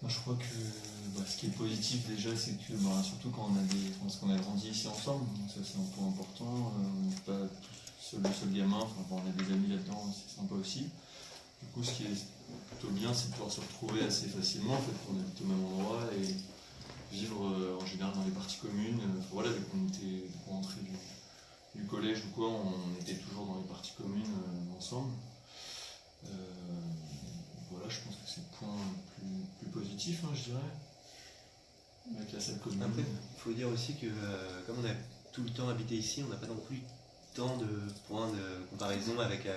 Speaker 10: Moi, je crois que bah, ce qui est positif déjà, c'est que bah, surtout quand on a des, a grandi ici ensemble, ça c'est un point important. euh, on n'est pas seul, le seul gamin, enfin, on a des amis là-dedans, c'est sympa aussi. Du coup, ce qui est plutôt bien, c'est de pouvoir se retrouver assez facilement, en fait, qu'on habite au même endroit et vivre euh, en général dans les parties communes. Euh, voilà, dès qu'on était du, du collège ou quoi, on était toujours dans les parties communes euh, ensemble. Euh, voilà, je pense que c'est le point plus, positif, hein, je dirais. La salle.
Speaker 8: Après, il faut dire aussi que euh, comme on a tout le temps habité ici, on n'a pas non plus tant de points de comparaison avec.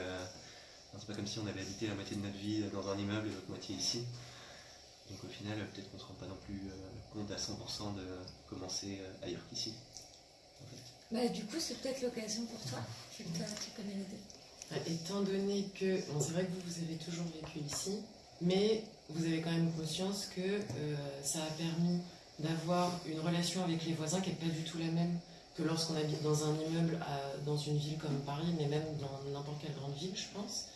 Speaker 8: c'est pas comme si on avait habité la moitié de notre vie dans un immeuble et l'autre moitié ici. Donc au final, peut-être qu'on ne se rend pas non plus compte à 100% de commencer ailleurs qu'ici.
Speaker 1: Bah, Du coup, c'est peut-être l'occasion pour toi, vu que toi, tu connais les deux.
Speaker 9: Étant donné que, c'est vrai que vous, vous avez toujours vécu ici, mais vous avez quand même conscience que euh, ça a permis d'avoir une relation avec les voisins qui n'est pas du tout la même que lorsqu'on habite dans un immeuble dans une ville comme Paris, mais même dans n'importe quelle grande ville, je pense.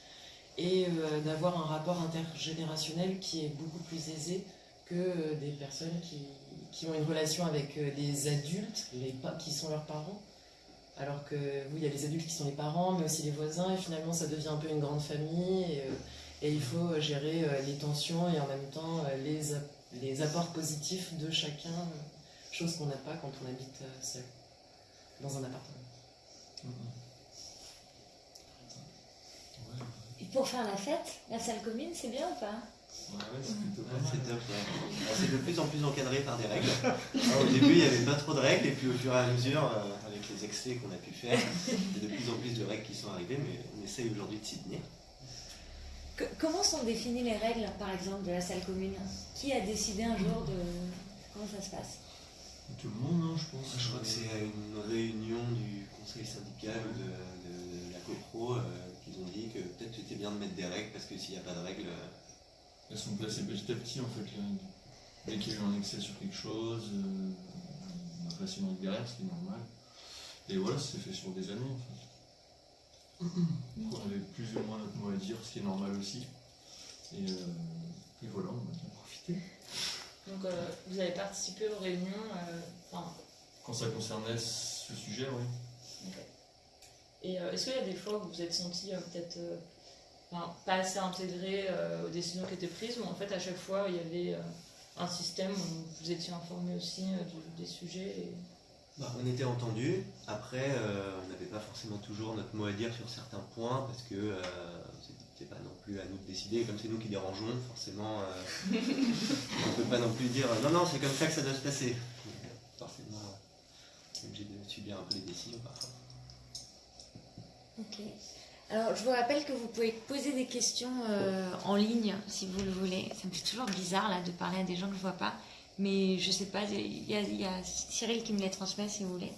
Speaker 9: Et euh, d'avoir un rapport intergénérationnel qui est beaucoup plus aisé que euh, des personnes qui, qui ont une relation avec euh, des adultes, les qui sont leurs parents. Alors que oui, il y a les adultes qui sont les parents, mais aussi les voisins, et finalement ça devient un peu une grande famille, et, euh, il faut euh, gérer les tensions et en même temps les, les apports positifs de chacun, chose qu'on n'a pas quand on habite seul, dans un appartement.
Speaker 1: Et pour faire la fête, la salle commune, c'est bien ou pas?
Speaker 10: C'est
Speaker 8: de plus en plus encadré par des règles. Alors, au début, il n'y avait pas trop de règles, et puis au fur et à mesure, euh, avec les excès qu'on a pu faire, il y a de plus en plus de règles qui sont arrivées, mais on essaye aujourd'hui de s'y tenir.
Speaker 1: Que- Comment sont définies les règles, par exemple, de la salle commune? Qui a décidé un jour de comment ça se passe?
Speaker 10: Tout le monde, hein, je pense.
Speaker 8: Je crois que c'est à une réunion du conseil syndical ou de, de la CoPro euh, qu'ils ont dit que peut-être c'était bien de mettre des règles parce que s'il n'y a pas de règles, euh,
Speaker 10: Elles sont placées petit à petit en fait. là. Dès qu'il y a eu un excès sur quelque chose, euh, on a règle derrière, ce qui est normal. Et voilà, ça s'est fait sur des années en fait. Donc on avait plus ou moins notre mot à dire, ce qui est normal aussi. Et, euh, et voilà, on a bien profité.
Speaker 6: Donc euh, vous avez participé aux réunions. enfin,
Speaker 10: Quand ça concernait ce sujet, oui.
Speaker 6: et est-ce qu'il y a des fois où vous vous êtes senti peut-être enfin, pas assez intégré euh, aux décisions qui étaient prises ou en fait à chaque fois il y avait euh, un système où vous étiez informé aussi euh, du- des sujets et...
Speaker 8: bah, on était entendus. Après, euh, on n'avait pas forcément toujours notre mot à dire sur certains points parce que euh, c'était pas non plus à nous de décider. Comme c'est nous qui dérangeons, forcément, euh, on ne peut pas non plus dire non, non, c'est comme ça que ça doit se passer. Forcément, on est obligé de subir un peu les décisions parfois.
Speaker 1: Ok. Alors, je vous rappelle que vous pouvez poser des questions euh, en ligne si vous le voulez. Ça me fait toujours bizarre là de parler à des gens que je vois pas. Mais je sais pas, il y a, il y a Cyril qui me les transmet si vous voulez.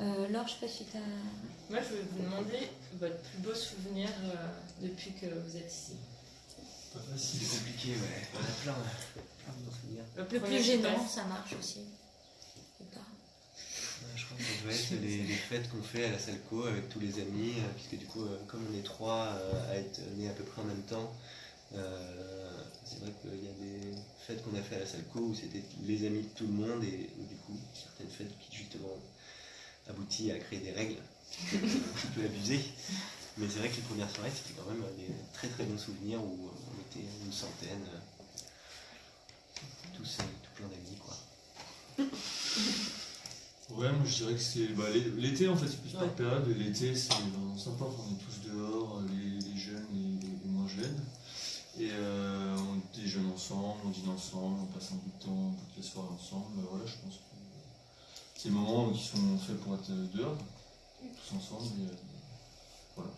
Speaker 1: Euh, Laure, je sais pas si tu as.
Speaker 6: Moi je voulais vous demander votre plus beau souvenir euh, depuis que vous êtes ici.
Speaker 10: Pas facile.
Speaker 8: C'est compliqué, ouais. On a plein, plein de bons souvenirs.
Speaker 6: Le
Speaker 1: plus gênant, ça marche aussi. Ou pas
Speaker 8: Ouais, Je crois que ça doit être les, fêtes qu'on fait à la Salco avec tous les amis, euh, puisque du coup, euh, comme on est trois euh, à être nés à peu près en même temps, euh, c'est vrai qu'il y a des fêtes qu'on a fait à la Salco où c'était les amis de tout le monde et du coup, certaines fêtes qui justement aboutit à créer des règles un petit peu abusées. Mais c'est vrai que les premières soirées, c'était quand même des très très bons souvenirs où euh, on était une centaine, euh, tous, euh, tout plein d'amis quoi.
Speaker 10: Ouais, moi je dirais que c'est bah, l'é- l'été en fait, c'est plus
Speaker 6: Ouais.
Speaker 10: par période. Et L'été, c'est vraiment sympa. On est tous dehors, les, les jeunes et les, les moins jeunes. Et euh, on déjeune ensemble, on dîne ensemble, on passe un bout de temps, toutes les soirées ensemble. Bah, voilà, je pense que c'est des moments qui sont faits pour être dehors, tous ensemble. Et, euh, voilà.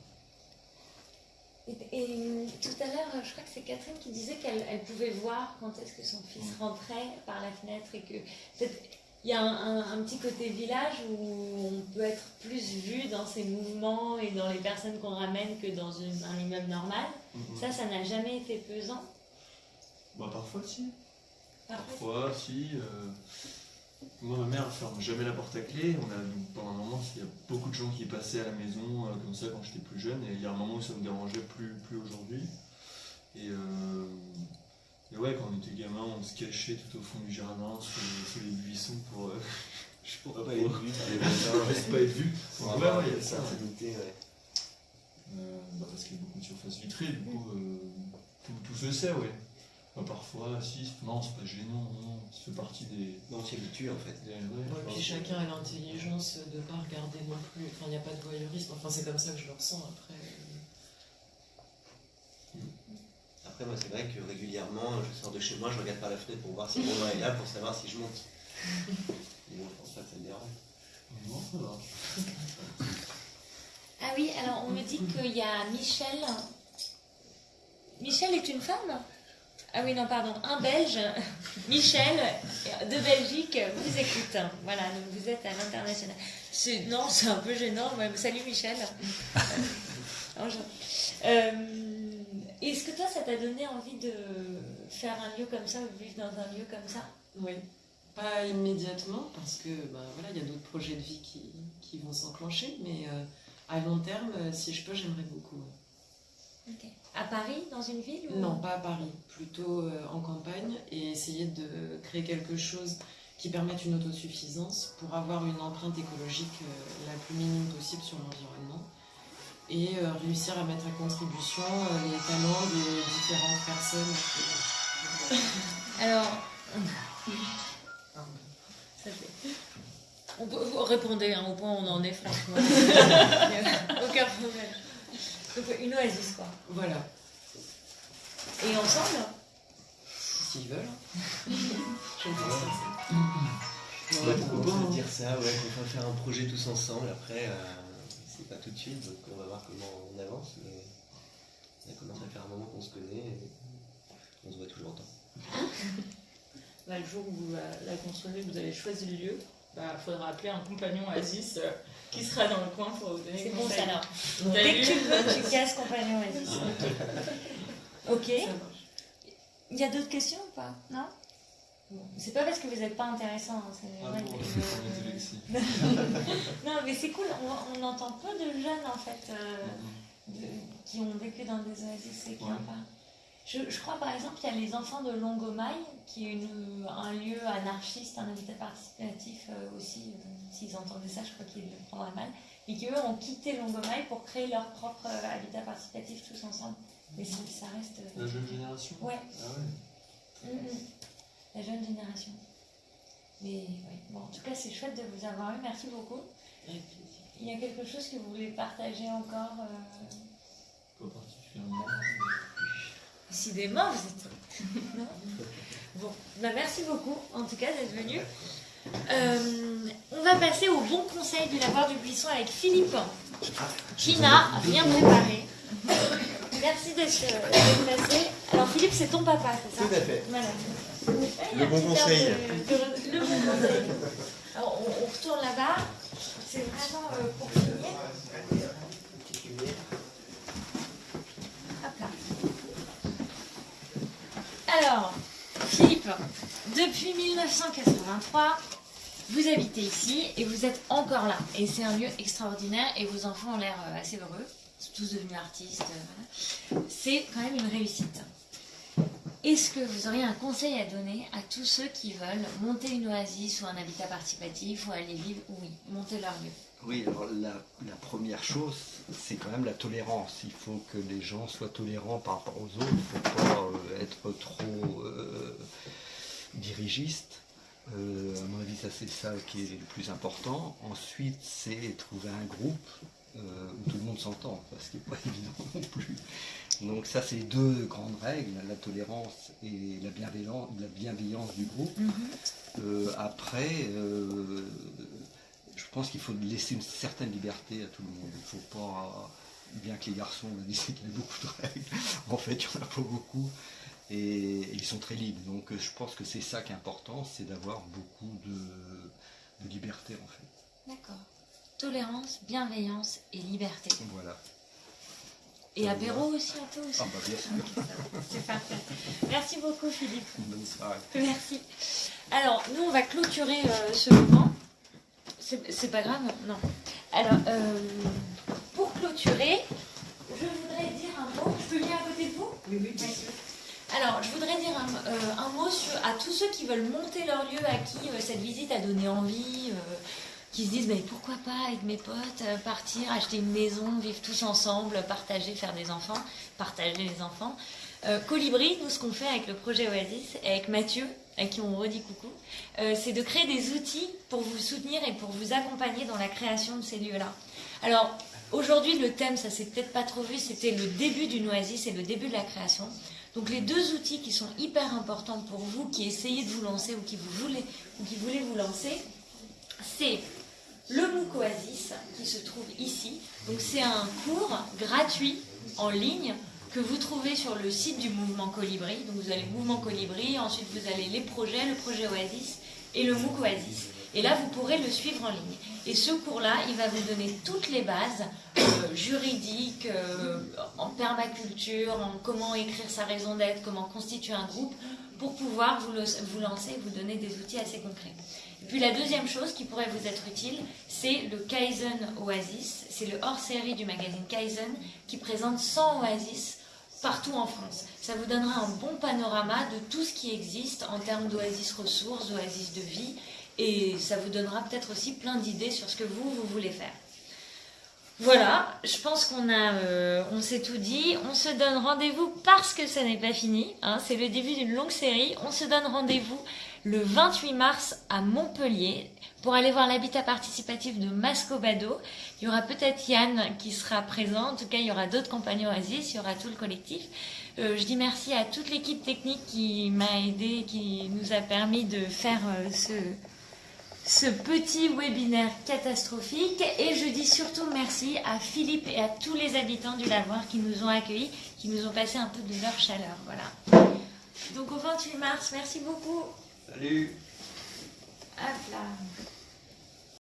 Speaker 1: Et, et, tout à l'heure, je crois que c'est Catherine qui disait qu'elle elle pouvait voir quand est-ce que son fils rentrait par la fenêtre et que peut-être il y a un, un- un petit côté village où on peut être plus vu dans ses mouvements et dans les personnes qu'on ramène que dans une- un immeuble normal.
Speaker 10: Mhm.
Speaker 1: Ça, ça n'a jamais été pesant.
Speaker 10: Bah, parfois, si.
Speaker 1: Parfois,
Speaker 10: Parfois, si. euh, Moi, ma mère ne ferme jamais la porte à clé. On a, pendant un moment, il y a beaucoup de gens qui passaient à la maison euh, comme ça quand j'étais plus jeune. Et il y a un moment où ça me dérangeait plus, plus aujourd'hui. Et, euh, et ouais, quand on était gamin, on se cachait tout au fond du jardin, sous les, sous les buissons pour. euh, je
Speaker 8: Pour
Speaker 10: pourrais
Speaker 8: pas être vu
Speaker 10: pas être vu. Ouais, ouais, il y a
Speaker 8: une
Speaker 10: ça.
Speaker 8: ouais.
Speaker 10: Euh, bah, parce qu'il y a beaucoup de surface vitrée, du coup, euh, tout, tout se sait, ouais. Bah, parfois, si, non, c'est pas gênant, non, ça fait partie des.
Speaker 8: Non, on s'y habitue en fait.
Speaker 10: des- ouais,
Speaker 9: Ouais, puis
Speaker 10: pense.
Speaker 9: chacun a l'intelligence de ne pas regarder non plus. Enfin, il n'y a pas de voyeurisme. Enfin, c'est comme ça que je le ressens après.
Speaker 8: Après, moi, c'est vrai que régulièrement, je sors de chez moi, je regarde par la fenêtre pour voir si Romain est là, pour savoir si je monte. Mais bon, je pense pas que ça le dérange.
Speaker 10: Non, ça va.
Speaker 1: Ah oui, alors on me dit qu'il y a Michel. Michel est une femme? Ah oui, non, pardon, un Belge. Michel, de Belgique, vous écoute. Voilà, donc vous êtes à l'international. Non, c'est un peu gênant. mais Salut Michel. Euh, bonjour. Euh, Est-ce que toi, ça t'a donné envie de faire un lieu comme ça ou de vivre dans un lieu comme ça?
Speaker 9: Oui, pas immédiatement parce que bah, voilà, il y a d'autres projets de vie qui, qui vont s'enclencher, mais euh, à long terme, euh, si je peux, j'aimerais beaucoup. ouais.
Speaker 1: Ok. À Paris, dans une ville ou...
Speaker 9: Non, pas à Paris, plutôt euh, en campagne et essayer de créer quelque chose qui permette une autosuffisance pour avoir une empreinte écologique euh, la plus minime possible sur l'environnement et euh, réussir à mettre à contribution euh, les talents des différentes personnes.
Speaker 1: Alors, ça fait- On peut, vous répondez hein, au point où on en est, franchement. Aucun problème. Donc, une oasis, quoi.
Speaker 9: Voilà,
Speaker 1: Et ensemble?
Speaker 9: S'ils veulent. Je ne pense pas ça.
Speaker 8: Ouais,
Speaker 10: pourquoi
Speaker 8: on
Speaker 10: pas,
Speaker 8: peut dire ça, ouais, qu'on va faire un projet tous ensemble. Après, euh, c'est pas tout de suite, donc on va voir comment on avance. Mais ça commence à faire un moment qu'on se connaît et on se voit toujours autant.
Speaker 6: là, le jour où vous la, la construirez, vous avez choisi le lieu, il faudra appeler un compagnon Oasis euh, qui sera dans le coin pour vous donner
Speaker 1: C'est
Speaker 6: des
Speaker 1: bon ça alors. Dès que tu veux, tu casses compagnon Oasis. Ok. Il y a d'autres questions ou pas? Non? C'est pas parce que vous n'êtes pas intéressant. hein,
Speaker 10: Ah bon,
Speaker 1: non, mais c'est cool. On, on entend peu de jeunes en fait euh, de- qui ont vécu dans des oasis et qui
Speaker 10: Ouais.
Speaker 1: en parlent. Je, je crois par exemple qu'il y a les enfants de Longomaille, qui est une- un lieu anarchiste, un habitat participatif euh, aussi. S'ils entendaient ça, je crois qu'ils le prendraient mal. Et qui eux ont quitté Longomaille pour créer leur propre euh, habitat participatif tous ensemble. Mais ça, ça reste.
Speaker 10: La jeune génération?
Speaker 1: Ouais.
Speaker 10: Ah ouais.
Speaker 1: Mm. La jeune génération. Mais oui, bon, en tout cas, c'est chouette de vous avoir eu. Merci beaucoup.
Speaker 9: Avec plaisir.
Speaker 1: Il y a quelque chose que vous voulez partager encore euh,
Speaker 10: Pas particulièrement.
Speaker 1: Décidément, vous êtes. Non? Bon, bah merci beaucoup en tout cas d'être venu. Euh, on va passer au bon conseil du lavoir du buisson avec Philippe, qui n'a rien préparé. Merci d'être d'être passé. Alors Philippe, c'est ton papa, c'est ça?
Speaker 8: Tout à fait.
Speaker 1: Voilà.
Speaker 8: Le bon conseil.
Speaker 1: Le bon conseil. Alors on, retourne là-bas. C'est vraiment euh, pour finir. Là. Alors, Philippe, depuis 1983, vous habitez ici et vous êtes encore là. Et c'est un lieu extraordinaire et vos enfants ont l'air euh, assez heureux. Ils sont tous devenus artistes. euh. C'est quand même une réussite. Est-ce que vous auriez un conseil à donner à tous ceux qui veulent monter une oasis ou un habitat participatif ou aller vivre, oui, monter leur lieu?
Speaker 2: Oui, alors la, première chose, c'est quand même la tolérance. Il faut que les gens soient tolérants par rapport aux autres. Il ne faut pas euh, être trop euh, dirigistes. Euh, à mon avis, ça c'est ça qui est le plus important. Ensuite, c'est trouver un groupe où tout le monde s'entend, parce qu'il n'est pas évident non plus. Donc ça, c'est deux grandes règles, la tolérance et la bienveillance, la bienveillance du groupe. Euh, après, euh, je pense qu'il faut laisser une certaine liberté à tout le monde. Il ne faut pas, bien que les garçons on a dit qu'il y a beaucoup de règles, en fait il n'y en a pas beaucoup et, et ils sont très libres. Donc je pense que c'est ça qui est important, c'est d'avoir beaucoup de, de liberté en fait.
Speaker 1: D'accord. Tolérance, bienveillance et liberté.
Speaker 2: Voilà.
Speaker 1: Et apéro aussi un peu aussi.
Speaker 2: Ah bah bien sûr.
Speaker 1: C'est parfait. Merci beaucoup Philippe.
Speaker 2: Bonne soirée.
Speaker 1: Merci. Alors, nous, on va clôturer euh, ce moment. C'est pas grave Non. Alors, euh, pour clôturer, je voudrais dire un mot. Je peux lire à côté de vous
Speaker 3: Oui, oui, bien sûr.
Speaker 1: Alors, je voudrais dire un, euh, un mot sur, à tous ceux qui veulent monter leur lieu, à qui euh, cette visite a donné envie, euh, qui se disent mais pourquoi pas avec mes potes euh, partir, acheter une maison, vivre tous ensemble, partager, faire des enfants, partager les enfants. Euh, Colibri, nous, ce qu'on fait avec le projet Oasis et avec Mathieu, à qui on redit coucou, euh, c'est de créer des outils pour vous soutenir et pour vous accompagner dans la création de ces lieux-là. Alors, aujourd'hui, le thème, ça s'est peut-être pas trop vu, c'était le début d'une oasis et le début de la création. Donc, les deux outils qui sont hyper importants pour vous, qui essayez de vous lancer ou qui, vous voulez, ou qui voulez vous lancer, c'est le MOOC Oasis qui se trouve ici. C'est un cours gratuit en ligne que vous trouvez sur le site du mouvement Colibri. Donc vous le mouvement Colibri, ensuite vous avez les projets, le projet Oasis et le MOOC Oasis. Et là, vous pourrez le suivre en ligne. Et ce cours-là, il va vous donner toutes les bases euh, juridiques, euh, en permaculture, en comment écrire sa raison d'être, comment constituer un groupe, pour pouvoir vous, vous lancer et vous donner des outils assez concrets. Et puis la deuxième chose qui pourrait vous être utile, c'est le Kaizen Oasis. C'est le hors-série du magazine Kaizen qui présente 100 oasis partout en France. Ça vous donnera un bon panorama de tout ce qui existe en termes d'oasis ressources, d'oasis de vie, et ça vous donnera peut-être aussi plein d'idées sur ce que vous, vous voulez faire. Voilà, je pense qu'on a, euh, on s'est tout dit. On se donne rendez-vous parce que ça n'est pas fini. hein, c'est le début d'une longue série. On se donne rendez-vous le 28 mars à Montpellier pour aller voir l'habitat participatif de Mascobado. Il y aura peut-être Yann qui sera présent. En tout cas, il y aura d'autres compagnons Oasis. Il y aura tout le collectif. Euh, je dis merci à toute l'équipe technique qui m'a aidé, qui nous a permis de faire euh, ce, ce petit webinaire catastrophique. Et je dis surtout merci à Philippe et à tous les habitants du lavoir qui nous ont accueillis, qui nous ont passé un peu de leur chaleur. Voilà. Donc au 28 mars, merci beaucoup.
Speaker 2: Salut
Speaker 1: Hop là.